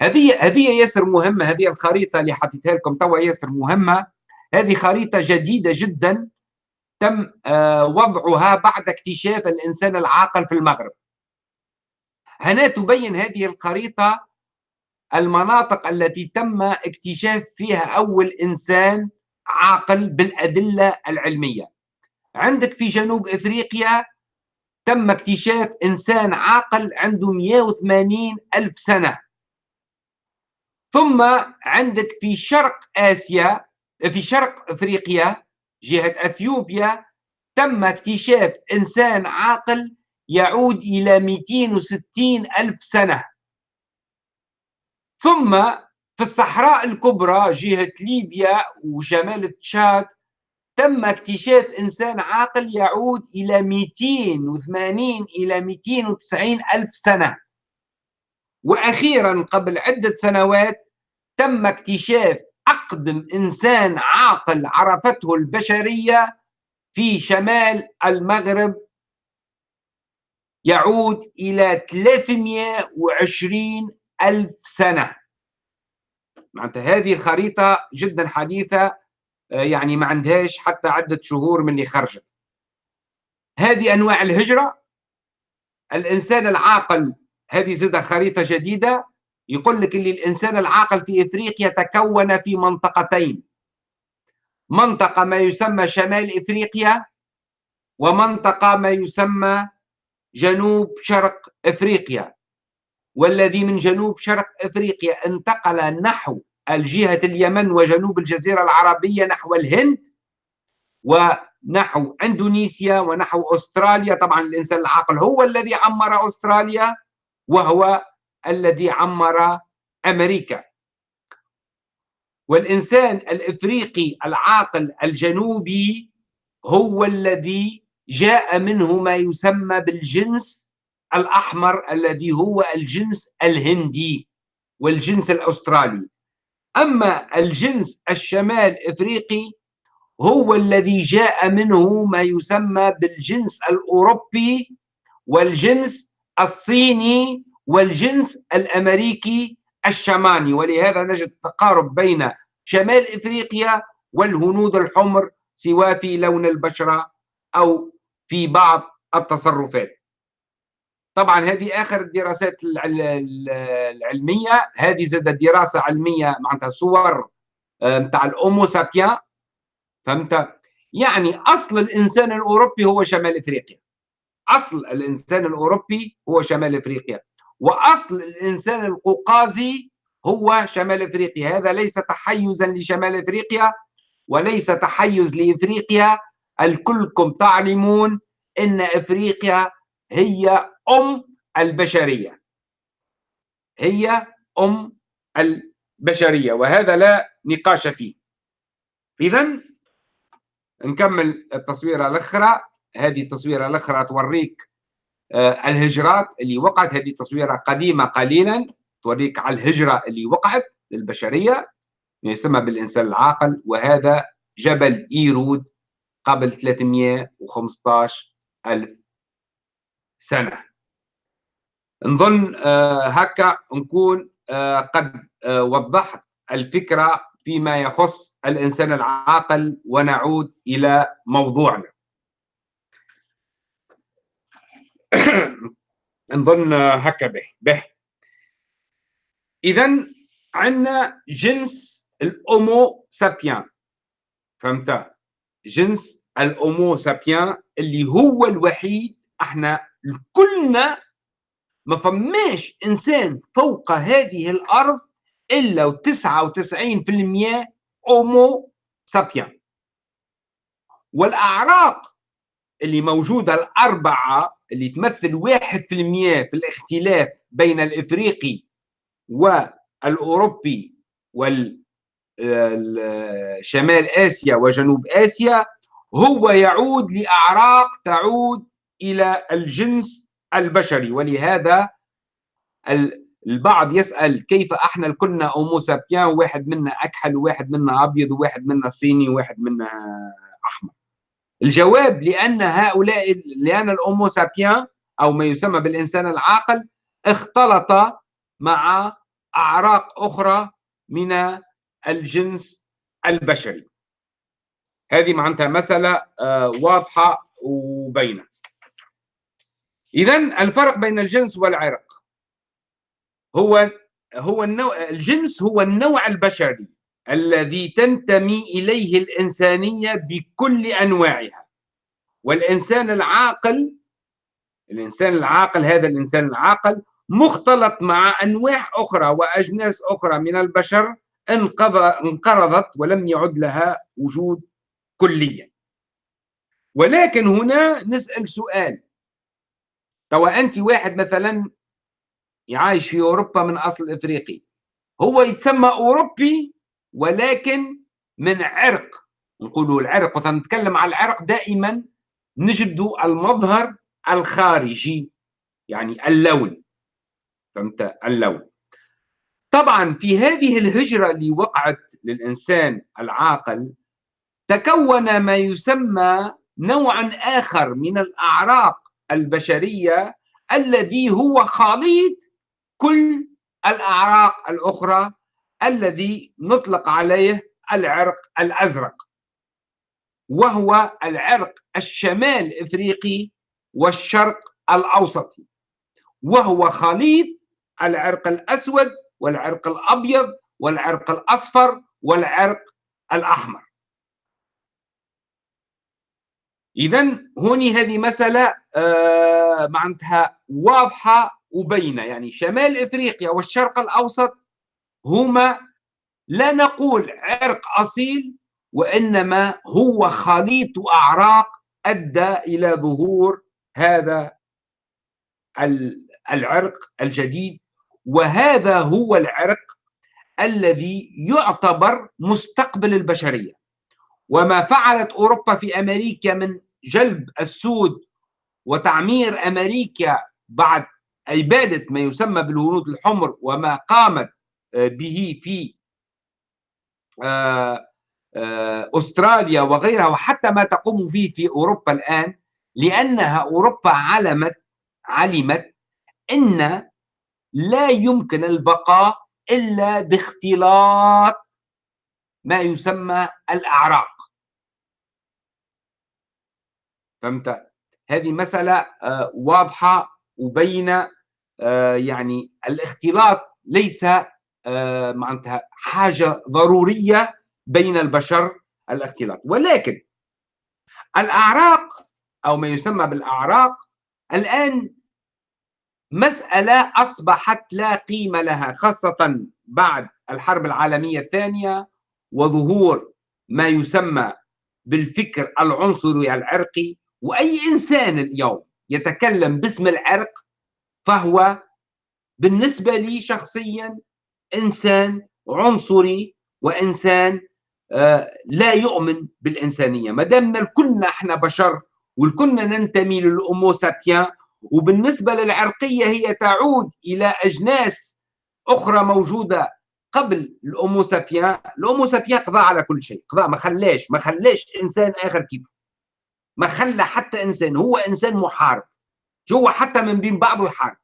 هذه هذه ياسر مهمة هذه الخريطة اللي حطيتها لكم توا ياسر مهمة. هذه خريطة جديدة جدا تم آه، وضعها بعد اكتشاف الإنسان العاقل في المغرب. هنا تبين هذه الخريطة المناطق التي تم اكتشاف فيها أول إنسان عاقل بالأدلة العلمية. عندك في جنوب إفريقيا تم اكتشاف إنسان عاقل عنده 180 ألف سنة. ثم عندك في شرق آسيا في شرق أفريقيا جهة أثيوبيا تم اكتشاف إنسان عاقل يعود إلى 260 ألف سنة. ثم في الصحراء الكبرى جهة ليبيا وشمال تشاد تم اكتشاف إنسان عاقل يعود إلى 280 إلى 290 ألف سنة. وأخيرا قبل عدة سنوات تم اكتشاف أقدم إنسان عاقل عرفته البشرية في شمال المغرب يعود إلى 320 ألف سنة. معناتها هذه الخريطة جدا حديثة آه، يعني ما عندهاش حتى عدة شهور من اللي خرجت. هذه أنواع الهجرة. الإنسان العاقل هذه زادة خريطة جديدة. يقول لك اللي الإنسان العاقل في إفريقيا تكون في منطقتين. منطقة ما يسمى شمال إفريقيا ومنطقة ما يسمى جنوب شرق إفريقيا. والذي من جنوب شرق إفريقيا انتقل نحو الجهة اليمن وجنوب الجزيرة العربية نحو الهند ونحو إندونيسيا ونحو أستراليا. طبعا الإنسان العاقل هو الذي عمر أستراليا وهو الذي عمر أمريكا. والإنسان الإفريقي العاقل الجنوبي هو الذي جاء منه ما يسمى بالجنس الأحمر الذي هو الجنس الهندي والجنس الأسترالي. أما الجنس الشمال إفريقي هو الذي جاء منه ما يسمى بالجنس الأوروبي والجنس الصيني والجنس الأمريكي الشماني. ولهذا نجد تقارب بين شمال إفريقيا والهنود الحمر سواء في لون البشرة أو في بعض التصرفات. طبعا هذه آخر الدراسات العلمية. هذه زاد دراسة علمية معناتها صور نتاع الاومو سابيان. فهمت؟ يعني أصل الإنسان الأوروبي هو شمال إفريقيا. أصل الإنسان الأوروبي هو شمال إفريقيا. وأصل الإنسان القوقازي هو شمال إفريقيا. هذا ليس تحيزا لشمال إفريقيا وليس تحيز لإفريقيا. الكلكم تعلمون إن إفريقيا هي أم البشرية. هي أم البشرية وهذا لا نقاش فيه. إذا نكمل التصويرة الأخرى. هذه التصويرة الأخرى توريك آه، الهجرات اللي وقعت. هذه تصويرة قديمة قليلا توريك على الهجرة اللي وقعت للبشرية يسمى بالإنسان العاقل وهذا جبل إيرود قبل 315 ألف سنة. نظن آه، هكا نكون آه، قد آه، وضحت الفكرة فيما يخص الإنسان العاقل ونعود إلى موضوعنا. نظن هكا به به. إذا عندنا جنس الأومو سابيان. فهمت؟ جنس الأومو سابيان اللي هو الوحيد إحنا كلنا ما فماش إنسان فوق هذه الأرض إلا و99% اومو سابيان والأعراق اللي موجودة الأربعة اللي تمثل 1% في الاختلاف بين الإفريقي والأوروبي وال شمال آسيا وجنوب آسيا هو يعود لأعراق تعود إلى الجنس البشري. ولهذا البعض يسأل كيف أحنا كلنا اومو سابيان واحد منا أكحل وواحد منا أبيض وواحد منا صيني وواحد منا أحمر. الجواب لأن هؤلاء لأن الاومو سابيان أو ما يسمى بالإنسان العاقل اختلط مع أعراق أخرى من الجنس البشري. هذه معناتها مسألة آه، واضحة وبينة. إذا الفرق بين الجنس والعرق. هو هو النوع الجنس هو النوع البشري الذي تنتمي إليه الإنسانية بكل أنواعها. والإنسان العاقل الإنسان العاقل هذا الإنسان العاقل مختلط مع أنواع أخرى وأجناس أخرى من البشر انقرضت ولم يعد لها وجود كليا. ولكن هنا نسأل سؤال. توا أنت واحد مثلا يعيش في أوروبا من أصل إفريقي. هو يتسمى أوروبي ولكن من عرق. نقولوا العرق نتكلم على العرق دائما نجد المظهر الخارجي يعني اللون. فهمت؟ اللون. طبعا في هذه الهجرة اللي وقعت للإنسان العاقل تكون ما يسمى نوعا آخر من الأعراق البشرية الذي هو خليط كل الأعراق الأخرى الذي نطلق عليه العرق الأزرق وهو العرق الشمال إفريقي والشرق الأوسطي وهو خليط العرق الأسود والعرق الأبيض والعرق الأصفر والعرق الأحمر. اذا هوني هذه مسألة آه معناتها واضحة وبينة. يعني شمال إفريقيا والشرق الأوسط هما لا نقول عرق أصيل وإنما هو خليط أعراق أدى إلى ظهور هذا العرق الجديد. وهذا هو العرق الذي يعتبر مستقبل البشرية. وما فعلت أوروبا في أمريكا من جلب السود وتعمير أمريكا بعد اباده ما يسمى بالهنود الحمر وما قامت به في آه آه، أستراليا وغيرها وحتى ما تقوم فيه في أوروبا الآن لأنها أوروبا علمت علمت إن لا يمكن البقاء إلا باختلاط ما يسمى الاعراق فهمت؟ هذه مسألة آه، واضحة وبين آه، يعني الاختلاط ليس معناتها حاجة ضرورية بين البشر الاختلاط. ولكن الأعراق أو ما يسمى بالأعراق الآن مسألة أصبحت لا قيمة لها خاصة بعد الحرب العالمية الثانية وظهور ما يسمى بالفكر العنصري العرقي وأي إنسان اليوم يتكلم باسم العرق فهو بالنسبة لي شخصيا إنسان عنصري وإنسان آه، لا يؤمن بالإنسانية. ما دامنا كلنا إحنا بشر والكلنا ننتمي للأومو سابيان وبالنسبة للعرقية هي تعود إلى أجناس أخرى موجودة قبل الأومو سابيان. الأومو سابيان قضى على كل شيء قضى ما خلاش ما خلاش إنسان آخر كيفه ما خلى حتى إنسان هو إنسان محارب. هو حتى من بين بعضه يحارب.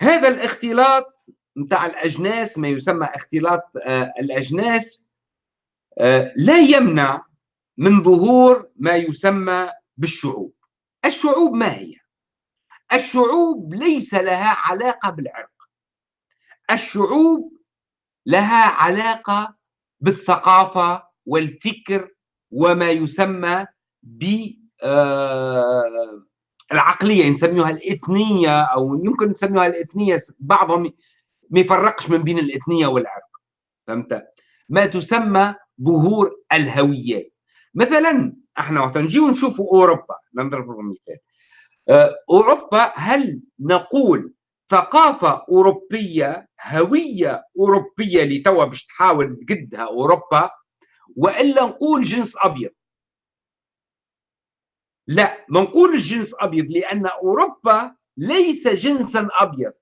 هذا الاختلاط نتاع الأجناس ما يسمى اختلاط آه، الأجناس آه، لا يمنع من ظهور ما يسمى بالشعوب. الشعوب ما هي؟ الشعوب ليس لها علاقة بالعرق. الشعوب لها علاقة بالثقافة والفكر وما يسمى ب آه، العقلية نسميها الإثنية أو يمكن نسميها الإثنية بعضهم ما يفرقش من بين الإثنية والعرق. فهمت؟ ما تسمى ظهور الهويات مثلا إحنا وقت نجي نشوفوا أوروبا نضرب مثال آه، أوروبا هل نقول ثقافة أوروبية هوية أوروبية اللي توا باش تحاول تقدها أوروبا؟ وإلا نقول جنس أبيض. لا ما نقولش جنس أبيض لأن أوروبا ليس جنسا أبيض.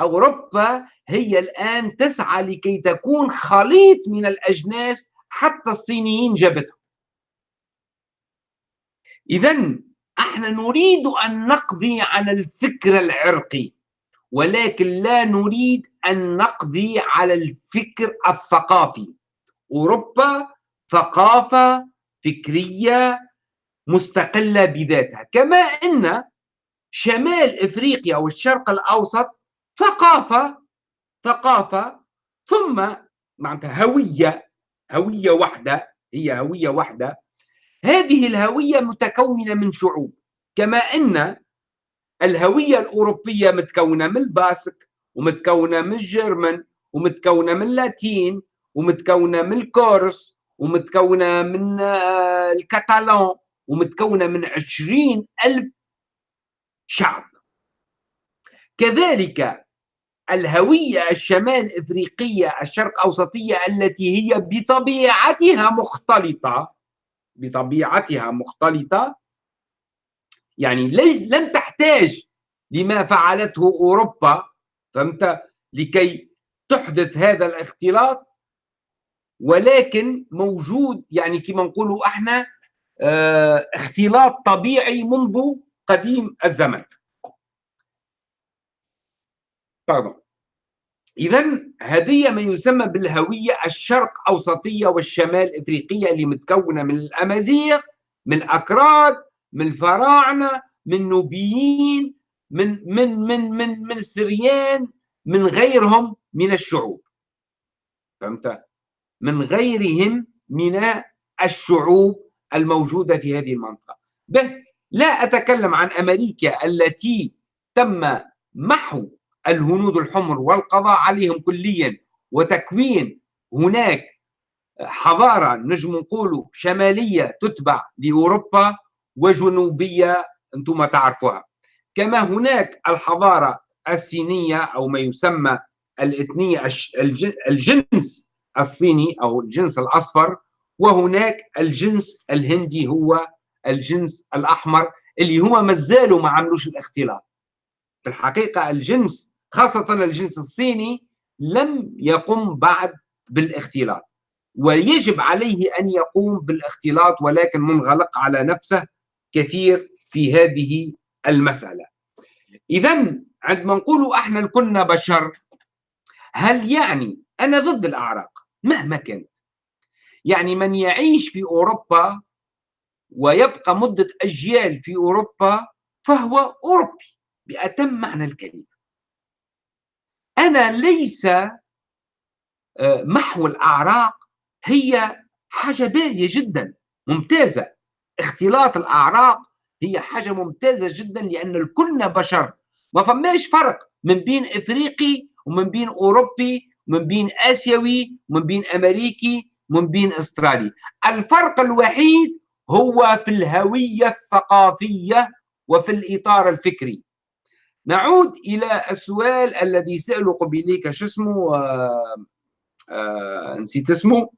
أوروبا هي الآن تسعى لكي تكون خليط من الأجناس حتى الصينيين جابتهم. إذا أحنا نريد أن نقضي على الفكر العرقي ولكن لا نريد أن نقضي على الفكر الثقافي. أوروبا ثقافة فكرية مستقلة بذاتها. كما أن شمال إفريقيا والشرق الأوسط ثقافة ثقافة ثم معناتها هوية هوية واحدة هي هوية واحدة. هذه الهوية متكونة من شعوب. كما أن الهوية الأوروبية متكونة من الباسك ومتكونة من الجرمن ومتكونة من اللاتين ومتكونة من الكورس ومتكونة من آه، الكتالون ومتكونة من عشرين ألف شعب. كذلك الهوية الشمال إفريقية الشرق أوسطية التي هي بطبيعتها مختلطة بطبيعتها مختلطة يعني ليس لم تحتاج لما فعلته أوروبا فهمت؟ لكي تحدث هذا الاختلاط ولكن موجود يعني كما نقولوا إحنا آه اختلاط طبيعي منذ قديم الزمن. طبعا اذا هذه ما يسمى بالهوية الشرق اوسطيه والشمال افريقيه اللي متكونة من الأمازيغ من الاكراد من الفراعنه من نوبيين من من من من من السريان من غيرهم من الشعوب. فهمت؟ من غيرهم من الشعوب الموجودة في هذه المنطقة. به لا أتكلم عن أمريكا التي تم محو الهنود الحمر والقضاء عليهم كليا وتكوين هناك حضارة نجم نقولوا شمالية تتبع لأوروبا وجنوبية أنتم تعرفوها. كما هناك الحضارة الصينيه أو ما يسمى الاثنية الجنس الصيني أو الجنس الأصفر وهناك الجنس الهندي هو الجنس الأحمر اللي هما ما زالوا ما عملوش الاختلاط. في الحقيقة الجنس خاصة الجنس الصيني لم يقم بعد بالاختلاط ويجب عليه أن يقوم بالاختلاط ولكن منغلق على نفسه كثير في هذه المسألة. اذا عندما نقول إحنا كنا بشر هل يعني أنا ضد الأعراق؟ مهما كانت. يعني من يعيش في أوروبا ويبقى مدة أجيال في أوروبا فهو أوروبي بأتم معنى الكلمة. أنا ليس آه، محو الأعراق هي حاجة باهية جدا ممتازة. اختلاط الأعراق هي حاجة ممتازة جدا لأن الكلنا بشر. ما فماش فرق من بين إفريقي ومن بين أوروبي ومن بين آسيوي ومن بين أمريكي ومن بين أسترالي. الفرق الوحيد هو في الهوية الثقافية وفي الإطار الفكري. نعود إلى السؤال الذي سأله قبيليك شو اسمه؟ آه آه نسيت اسمه.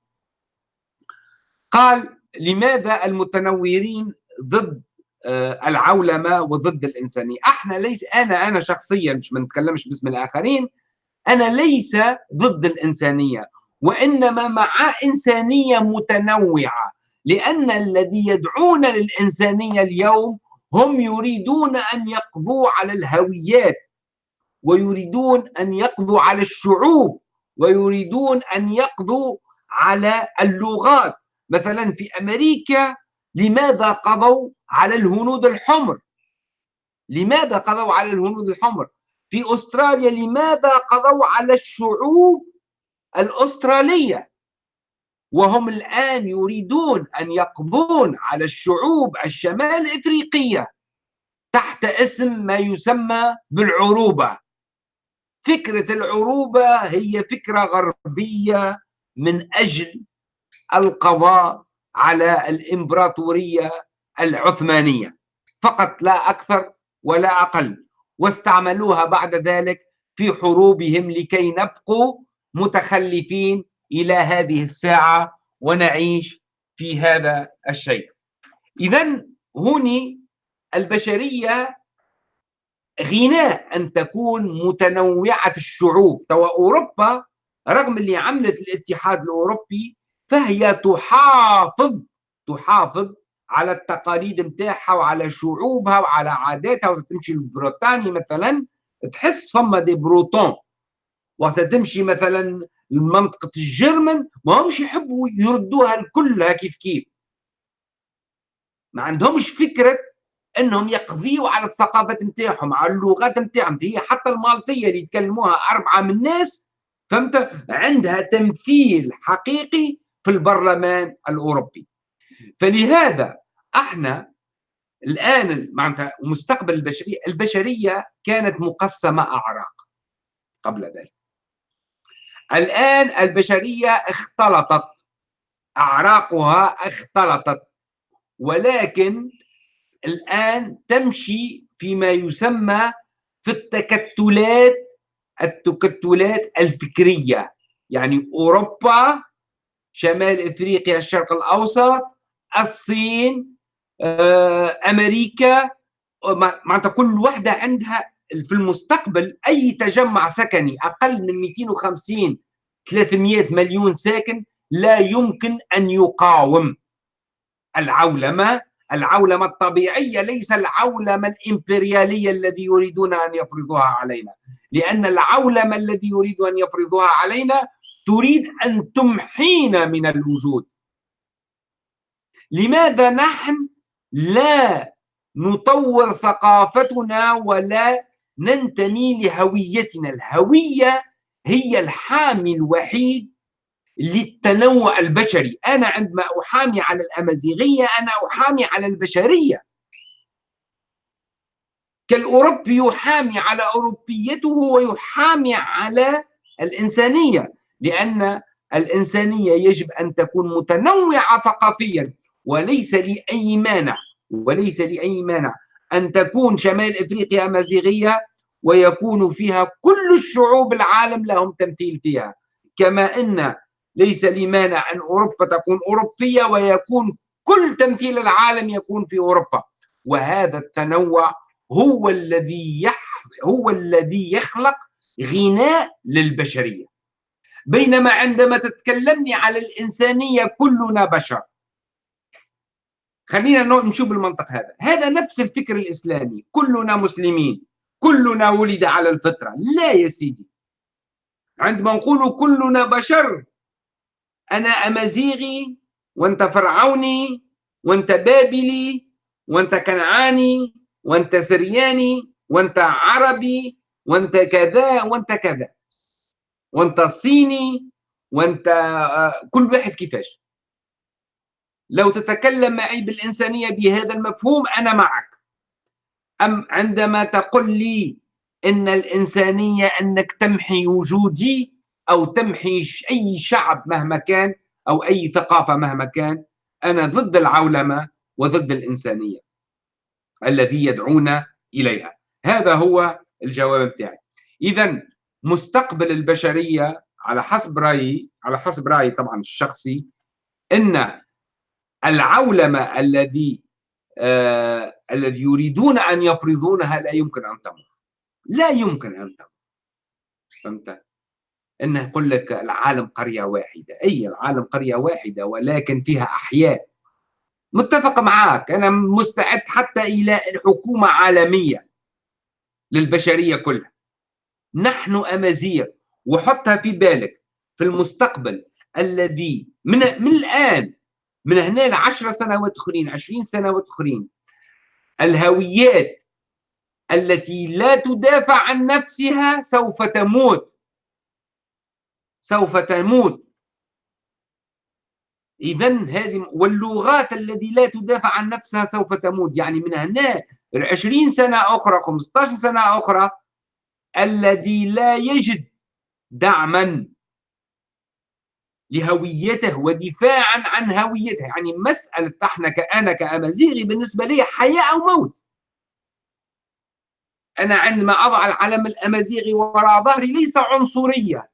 قال لماذا المتنورين ضد آه، العولمة وضد الإنسانية؟ أحنا ليس أنا أنا شخصيا مش ما نتكلمش باسم الآخرين أنا ليس ضد الإنسانية وإنما مع إنسانية متنوعة لأن الذي يدعون للإنسانية اليوم هم يريدون أن يقضوا على الهويات ويريدون أن يقضوا على الشعوب ويريدون أن يقضوا على اللغات. مثلا في أمريكا لماذا قضوا على الهنود الحمر؟ لماذا قضوا على الهنود الحمر؟ في أستراليا لماذا قضوا على الشعوب الأسترالية؟ وهم الآن يريدون أن يقضون على الشعوب الشمال افريقيه تحت اسم ما يسمى بالعروبة. فكرة العروبة هي فكرة غربية من أجل القضاء على الإمبراطورية العثمانية. فقط لا أكثر ولا أقل. واستعملوها بعد ذلك في حروبهم لكي نبقوا متخلفين إلى هذه الساعة ونعيش في هذا الشيء. اذا هوني البشرية غناء أن تكون متنوعة الشعوب. توا أوروبا رغم اللي عملت الاتحاد الأوروبي فهي تحافظ تحافظ على التقاليد متاعها وعلى شعوبها وعلى عاداتها وقت تمشي لبريطانيا مثلا تحس فما دي بروتون. وقت تمشي مثلا لمنطقة الجرمن ما همش يحبوا يردوها الكل كيف كيف. ما عندهمش فكرة إنهم يقضيوا على الثقافات نتاعهم على اللغات نتاعهم هي حتى المالطية اللي يتكلموها أربعة من الناس فهمت؟ عندها تمثيل حقيقي في البرلمان الأوروبي. فلهذا إحنا الآن معناتها مستقبل البشرية البشرية كانت مقسمة أعراق قبل ذلك. الآن البشرية اختلطت أعراقها اختلطت ولكن الآن تمشي فيما يسمى في التكتلات التكتلات الفكرية. يعني أوروبا شمال إفريقيا الشرق الأوسط الصين أمريكا معناتها كل واحدة عندها في المستقبل أي تجمع سكني أقل من 250 300 مليون ساكن لا يمكن أن يقاوم. العولمة العولمة الطبيعية ليس العولمة الإمبريالية الذي يريدون أن يفرضوها علينا. لأن العولمة الذي يريد أن يفرضوها علينا تريد أن تمحينا من الوجود. لماذا نحن لا نطور ثقافتنا ولا ننتمي لهويتنا. الهوية هي الحامي الوحيد للتنوع البشري. أنا عندما أحامي على الأمازيغية أنا أحامي على البشرية. كالأوروبي يحامي على أوروبيته ويحامي على الإنسانية لأن الإنسانية يجب أن تكون متنوعة ثقافيا. وليس لي أي مانع وليس لي أي مانع أن تكون شمال إفريقيا أمازيغية ويكون فيها كل الشعوب العالم لهم تمثيل فيها كما أن ليس لي مانع أن أوروبا تكون أوروبية ويكون كل تمثيل العالم يكون في أوروبا وهذا التنوع هو الذي. هو الذي يخلق غناء للبشرية بينما عندما تتكلمني على الإنسانية كلنا بشر خلينا نشوف المنطق هذا. هذا نفس الفكر الإسلامي. كلنا مسلمين. كلنا ولد على الفطرة. لا يا سيدي. عندما نقول كلنا بشر أنا أمازيغي وأنت فرعوني وأنت بابلي وأنت كنعاني وأنت سرياني وأنت عربي وأنت كذا وأنت كذا. وأنت صيني وأنت آه، كل واحد كيفاش؟ لو تتكلم معي بالإنسانية بهذا المفهوم أنا معك. أم عندما تقول لي إن الإنسانية أنك تمحي وجودي أو تمحي أي شعب مهما كان أو أي ثقافة مهما كان أنا ضد العولمة وضد الإنسانية الذي يدعون إليها. هذا هو الجواب بتاعي. إذا مستقبل البشرية على حسب رأيي على حسب رأيي طبعا الشخصي أن العولمة الذي آه الذي يريدون أن يفرضونها لا يمكن أن تمر لا يمكن أن تمر فهمت؟ انه يقول لك العالم قرية واحدة. أي العالم قرية واحدة ولكن فيها أحياء. متفق معك أنا مستعد حتى إلى حكومه عالمية للبشرية كلها. نحن أمازيغ وحطها في بالك في المستقبل الذي من من الآن من هنا لعشر سنوات أخرين عشرين سنوات أخرين. الهويات التي لا تدافع عن نفسها سوف تموت. سوف تموت. إذا هذه واللغات التي لا تدافع عن نفسها سوف تموت. يعني من هنا 20 سنة أخرى 15 سنة أخرى الذي لا يجد دعما. لهويته ودفاعا عن هويته. يعني مسألة أحنا كأنا كأمازيغي بالنسبة لي حياة أو موت. أنا عندما أضع العلم الأمازيغي وراء ظهري ليس عنصرية.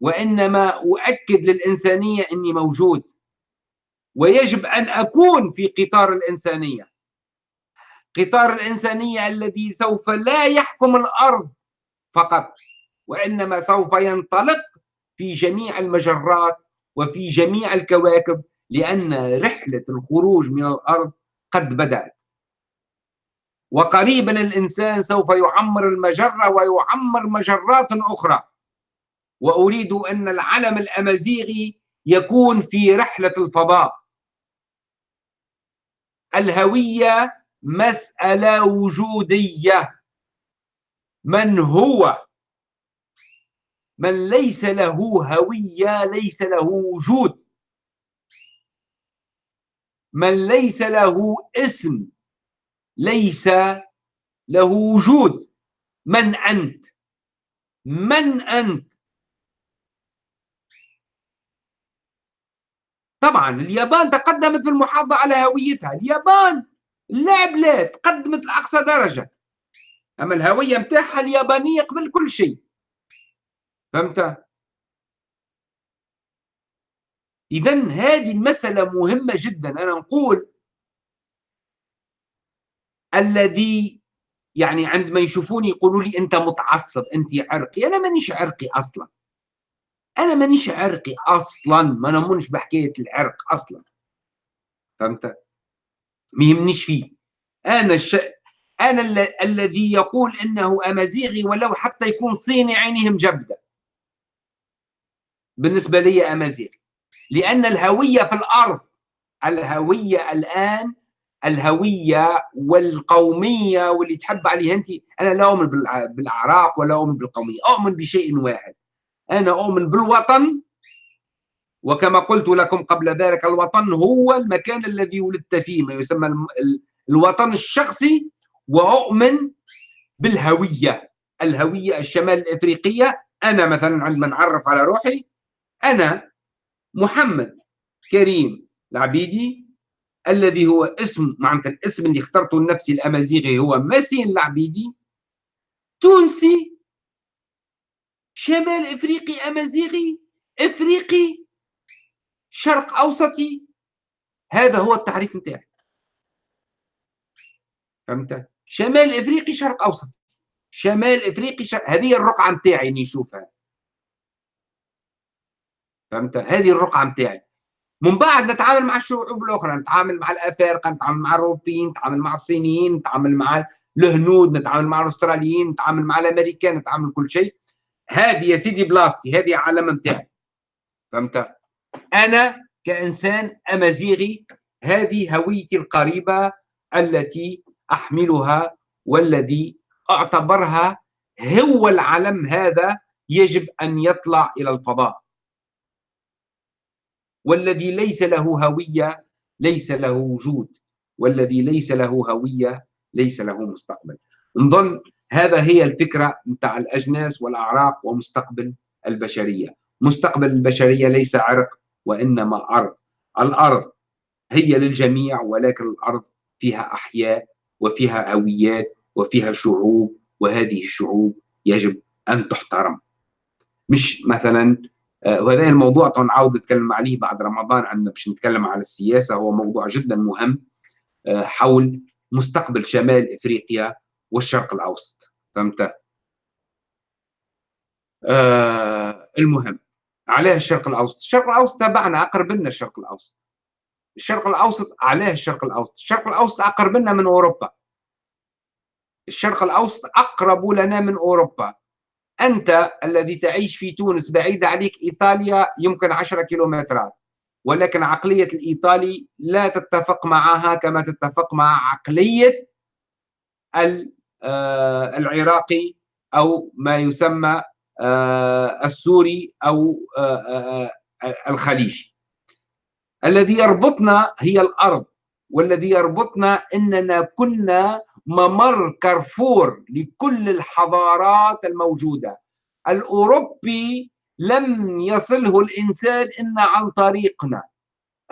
وإنما أؤكد للإنسانية أني موجود. ويجب أن أكون في قطار الإنسانية. قطار الإنسانية الذي سوف لا يحكم الأرض فقط وإنما سوف ينطلق في جميع المجرات وفي جميع الكواكب لأن رحلة الخروج من الأرض قد بدأت. وقريبا الإنسان سوف يعمر المجرة ويعمر مجرات أخرى. وأريد أن العلم الأمازيغي يكون في رحلة الفضاء. الهوية مسألة وجودية. من هو من ليس له هوية ليس له وجود. من ليس له اسم ليس له وجود. من أنت؟ من أنت؟ طبعا اليابان تقدمت في المحافظة على هويتها. اليابان لا بلاد قدمت لأقصى درجة. أما الهوية متاعها اليابانية قبل كل شيء. فهمت؟ إذا هذه المسألة مهمة جدا. أنا نقول الذي يعني عندما يشوفوني يقولوا لي أنت متعصب أنت عرقي. أنا مانيش عرقي أصلا. أنا مانيش عرقي أصلا. ما نمنش بحكاية العرق أصلا. فهمت؟ ما يهمنيش فيه. أنا الش... أنا ال... الذي يقول أنه أمازيغي ولو حتى يكون صيني عينهم جبدة. بالنسبة لي أمازيغي لأن الهوية في الأرض الهوية الآن الهوية والقومية واللي تحب عليها أنت أنا لا أؤمن بالأعراق ولا أؤمن بالقومية أؤمن بشيء واحد. أنا أؤمن بالوطن وكما قلت لكم قبل ذلك الوطن هو المكان الذي ولدت فيه ما يسمى الوطن الشخصي وأؤمن بالهوية. الهوية الشمال الإفريقية أنا مثلا عندما نعرف على روحي أنا محمد كريم العبيدي الذي هو اسم معناتها الاسم اللي اخترته لنفسي الأمازيغي هو ماسين العبيدي تونسي شمال إفريقي أمازيغي إفريقي شرق أوسطي. هذا هو التعريف نتاعي. فهمت؟ شمال إفريقي شرق أوسطي. شمال إفريقي شرق... هذه الرقعة نتاعي نشوفها. فهمت؟ هذه الرقعة نتاعي من بعد نتعامل مع الشعوب الأخرى نتعامل مع الأفارقة نتعامل مع الأوروبيين نتعامل مع الصينيين نتعامل مع الهنود نتعامل مع الأستراليين نتعامل مع الأمريكان نتعامل كل شيء. هذه يا سيدي بلاصتي هذه علم نتاعي فهمت؟ أنا كإنسان أمازيغي هذه هويتي القريبة التي أحملها والذي أعتبرها هو العلم هذا يجب أن يطلع إلى الفضاء. والذي ليس له هوية ليس له وجود. والذي ليس له هوية ليس له مستقبل. نظن هذا هي الفكرة متاع الأجناس والأعراق ومستقبل البشرية. مستقبل البشرية ليس عرق وإنما أرض. الأرض هي للجميع ولكن الأرض فيها أحياء وفيها هويات وفيها شعوب وهذه الشعوب يجب أن تحترم. مش مثلا وهذا الموضوع طبعا نعاود نتكلم عليه بعد رمضان عندنا باش نتكلم على السياسة هو موضوع جدا مهم آه، حول مستقبل شمال إفريقيا والشرق الأوسط فهمت؟ آه المهم علاه الشرق الأوسط؟ الشرق الأوسط تبعنا أقرب لنا الشرق الأوسط الشرق الأوسط علاه الشرق الأوسط؟ الشرق الأوسط أقرب لنا من أوروبا الشرق الأوسط أقرب لنا من أوروبا أنت الذي تعيش في تونس بعيد عليك إيطاليا يمكن عشرة كيلومترات ولكن عقلية الإيطالي لا تتفق معها كما تتفق مع عقلية آه، العراقي أو ما يسمى آه، السوري أو آه، الخليجي الذي يربطنا هي الأرض والذي يربطنا أننا كنا ممر كارفور لكل الحضارات الموجودة. الأوروبي لم يصله الإنسان إلا عن طريقنا.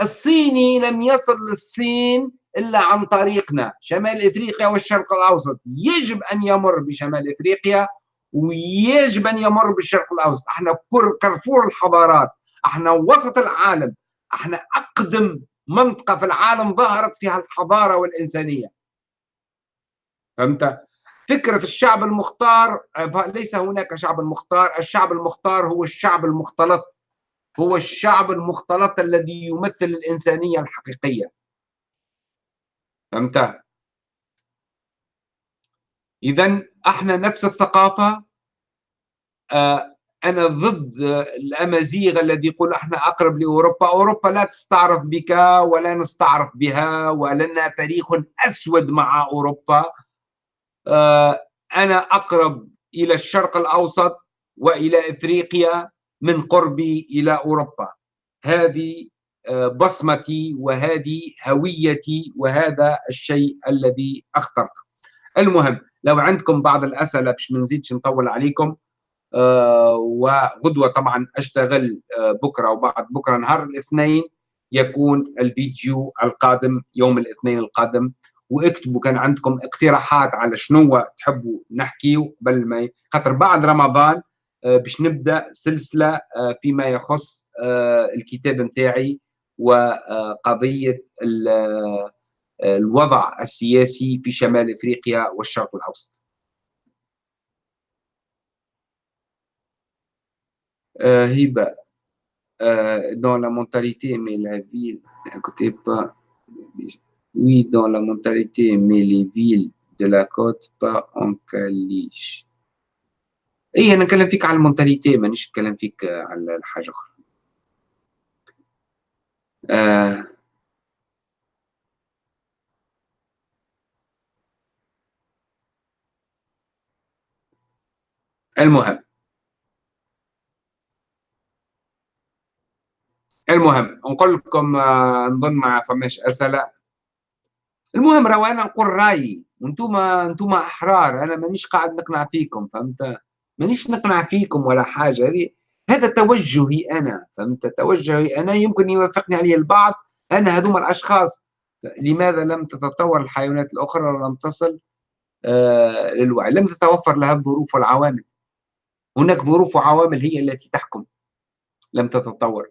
الصيني لم يصل للصين إلا عن طريقنا. شمال إفريقيا والشرق الأوسط. يجب أن يمر بشمال إفريقيا ويجب أن يمر بالشرق الأوسط. أحنا كارفور الحضارات. أحنا وسط العالم. أحنا أقدم منطقة في العالم ظهرت فيها الحضارة والإنسانية. فهمت؟ فكرة الشعب المختار ليس هناك شعب مختار الشعب المختار هو الشعب المختلط هو الشعب المختلط الذي يمثل الإنسانية الحقيقية فهمت؟ إذا أحنا نفس الثقافة آه، أنا ضد الأمازيغ الذي يقول أحنا أقرب لأوروبا أوروبا لا تستعرف بك ولا نستعرف بها ولنا تاريخ أسود مع أوروبا أنا أقرب إلى الشرق الأوسط وإلى إفريقيا من قربي إلى أوروبا. هذه آه، بصمتي وهذه هويتي وهذا الشيء الذي أخترته. المهم لو عندكم بعض الأسئلة باش ما نزيدش نطول عليكم آه، وغدوة طبعا أشتغل آه، بكرة وبعد بكرة نهار الاثنين يكون الفيديو القادم يوم الاثنين القادم واكتبوا كان عندكم اقتراحات على شنو تحبوا نحكيو قبل ما خاطر بعد رمضان آه، باش نبدأ سلسلة فيما يخص الكتاب نتاعي وقضيه الوضع السياسي في شمال إفريقيا والشرق الأوسط. هبة dans la mentalité mais la ville écoutez pas oui dans la mentalité mais les villes de la côte pas en caliche اي أنا نتكلم فيك على ال mentalité مانيش نتكلم فيك على الحاجة أخرى. آه. المهم. المهم. نقول لكم آه، نظن ما فماش أسئلة. المهم راهو أنا نقول رأيي وأنتم أنتم أحرار أنا مانيش قاعد نقنع فيكم فهمت؟ مانيش نقنع فيكم ولا حاجة هذه هذا توجهي أنا فهمت؟ توجهي أنا يمكن يوافقني عليه البعض أنا هذوما الأشخاص لماذا لم تتطور الحيوانات الأخرى ولم تصل آه للوعي؟ لم تتوفر لها الظروف والعوامل. هناك ظروف وعوامل هي التي تحكم. لم تتطور.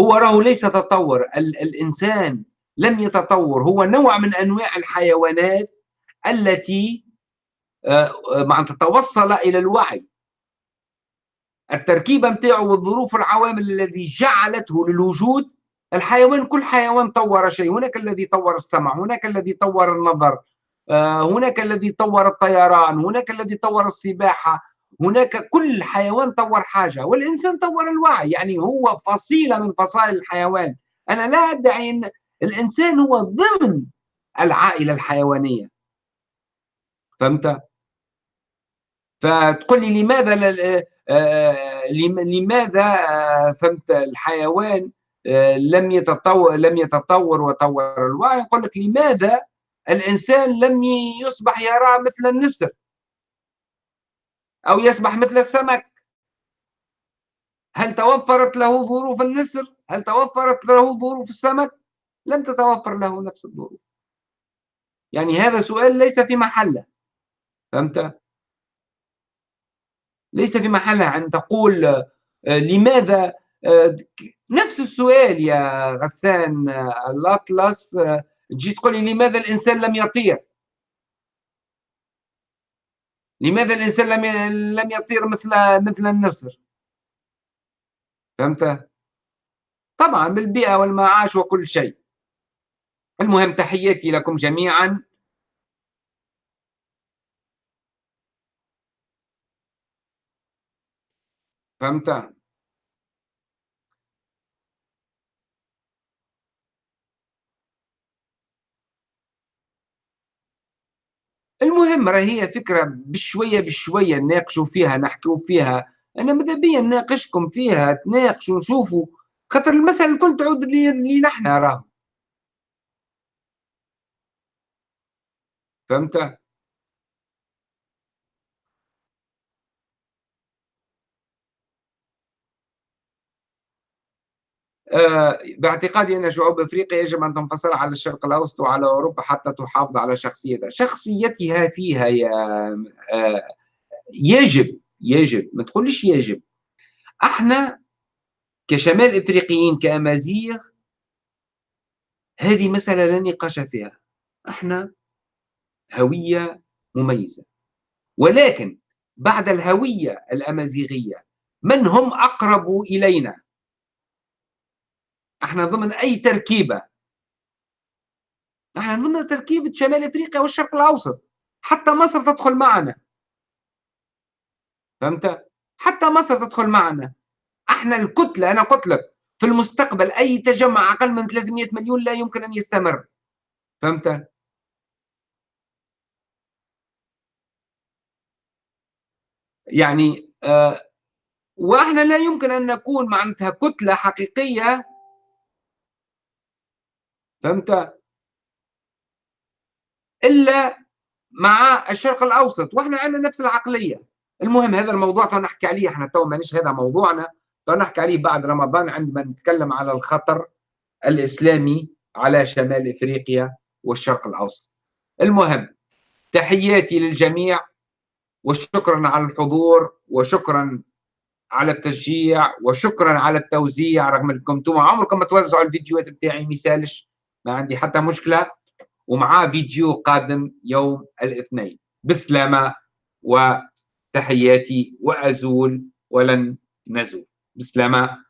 هو راه ليس تطور. ال الإنسان لم يتطور هو نوع من أنواع الحيوانات التي آه، مع توصل إلى الوعي. التركيبة متاعه والظروف العوامل الذي جعلته للوجود الحيوان كل حيوان طور شيء هناك الذي طور السمع هناك الذي طور النظر آه، هناك الذي طور الطيران هناك الذي طور السباحة هناك كل حيوان طور حاجة والإنسان طور الوعي يعني هو فصيلة من فصائل الحيوان. أنا لا أدعي أن الإنسان هو ضمن العائلة الحيوانية فهمت؟ فتقول لي لماذا آه، لماذا آه، فهمت الحيوان آه، لم يتطور لم يتطور وطور الوعي يقول لك لماذا الإنسان لم يصبح يرى مثل النسر أو يسبح مثل السمك هل توفرت له ظروف النسر؟ هل توفرت له ظروف السمك؟ لم تتوفر له نفس الظروف يعني هذا سؤال ليس في محلة. فهمت؟ ليس في محلة أن تقول آه، لماذا آه، نفس السؤال يا غسان آه، الأطلس تجي تقول لي لماذا الإنسان لم يطير؟ لماذا الإنسان لم لم يطير مثل مثل النسر؟ فهمت؟ طبعا بالبيئة والمعاش وكل شيء. المهم تحياتي لكم جميعا. فهمت؟ المهم راهي هي فكرة بشوية بشوية نناقشوا فيها نحكوا فيها. أنا ماذا بيا نناقشكم فيها؟ تناقشوا نشوفوا خاطر المسألة الكل تعود لي نحن راه فهمت؟ آه، باعتقادي أن شعوب أفريقيا يجب أن تنفصل على الشرق الأوسط وعلى أوروبا حتى تحافظ على شخصيتها شخصيتها فيها يا آه، يجب يجب ما تقولش يجب إحنا كشمال أفريقيين كأمازيغ هذه مسألة لا نقاش فيها إحنا هوية مميزة. ولكن بعد الهوية الأمازيغية من هم أقرب إلينا؟ إحنا ضمن أي تركيبة؟ إحنا ضمن تركيبة شمال إفريقيا والشرق الأوسط. حتى مصر تدخل معنا. فهمت؟ حتى مصر تدخل معنا. أحنا الكتلة أنا قلت لك في المستقبل أي تجمع أقل من 300 مليون لا يمكن أن يستمر. فهمت؟ يعني آه وإحنا لا يمكن أن نكون معناتها كتلة حقيقية. فهمت؟ إلا مع الشرق الأوسط وإحنا عندنا نفس العقلية. المهم هذا الموضوع تو نحكي عليه إحنا تو مانيش هذا موضوعنا. تو نحكي عليه بعد رمضان عندما نتكلم على الخطر الإسلامي على شمال إفريقيا والشرق الأوسط. المهم تحياتي للجميع. وشكرا على الحضور وشكرا على التشجيع وشكرا على التوزيع رغم إنكم أنتم عمركم ما توزعوا الفيديوهات بتاعي ميسالش ما عندي حتى مشكلة ومعاه فيديو قادم يوم الاثنين. بسلامة وتحياتي وأزول ولن نزول. بسلامة.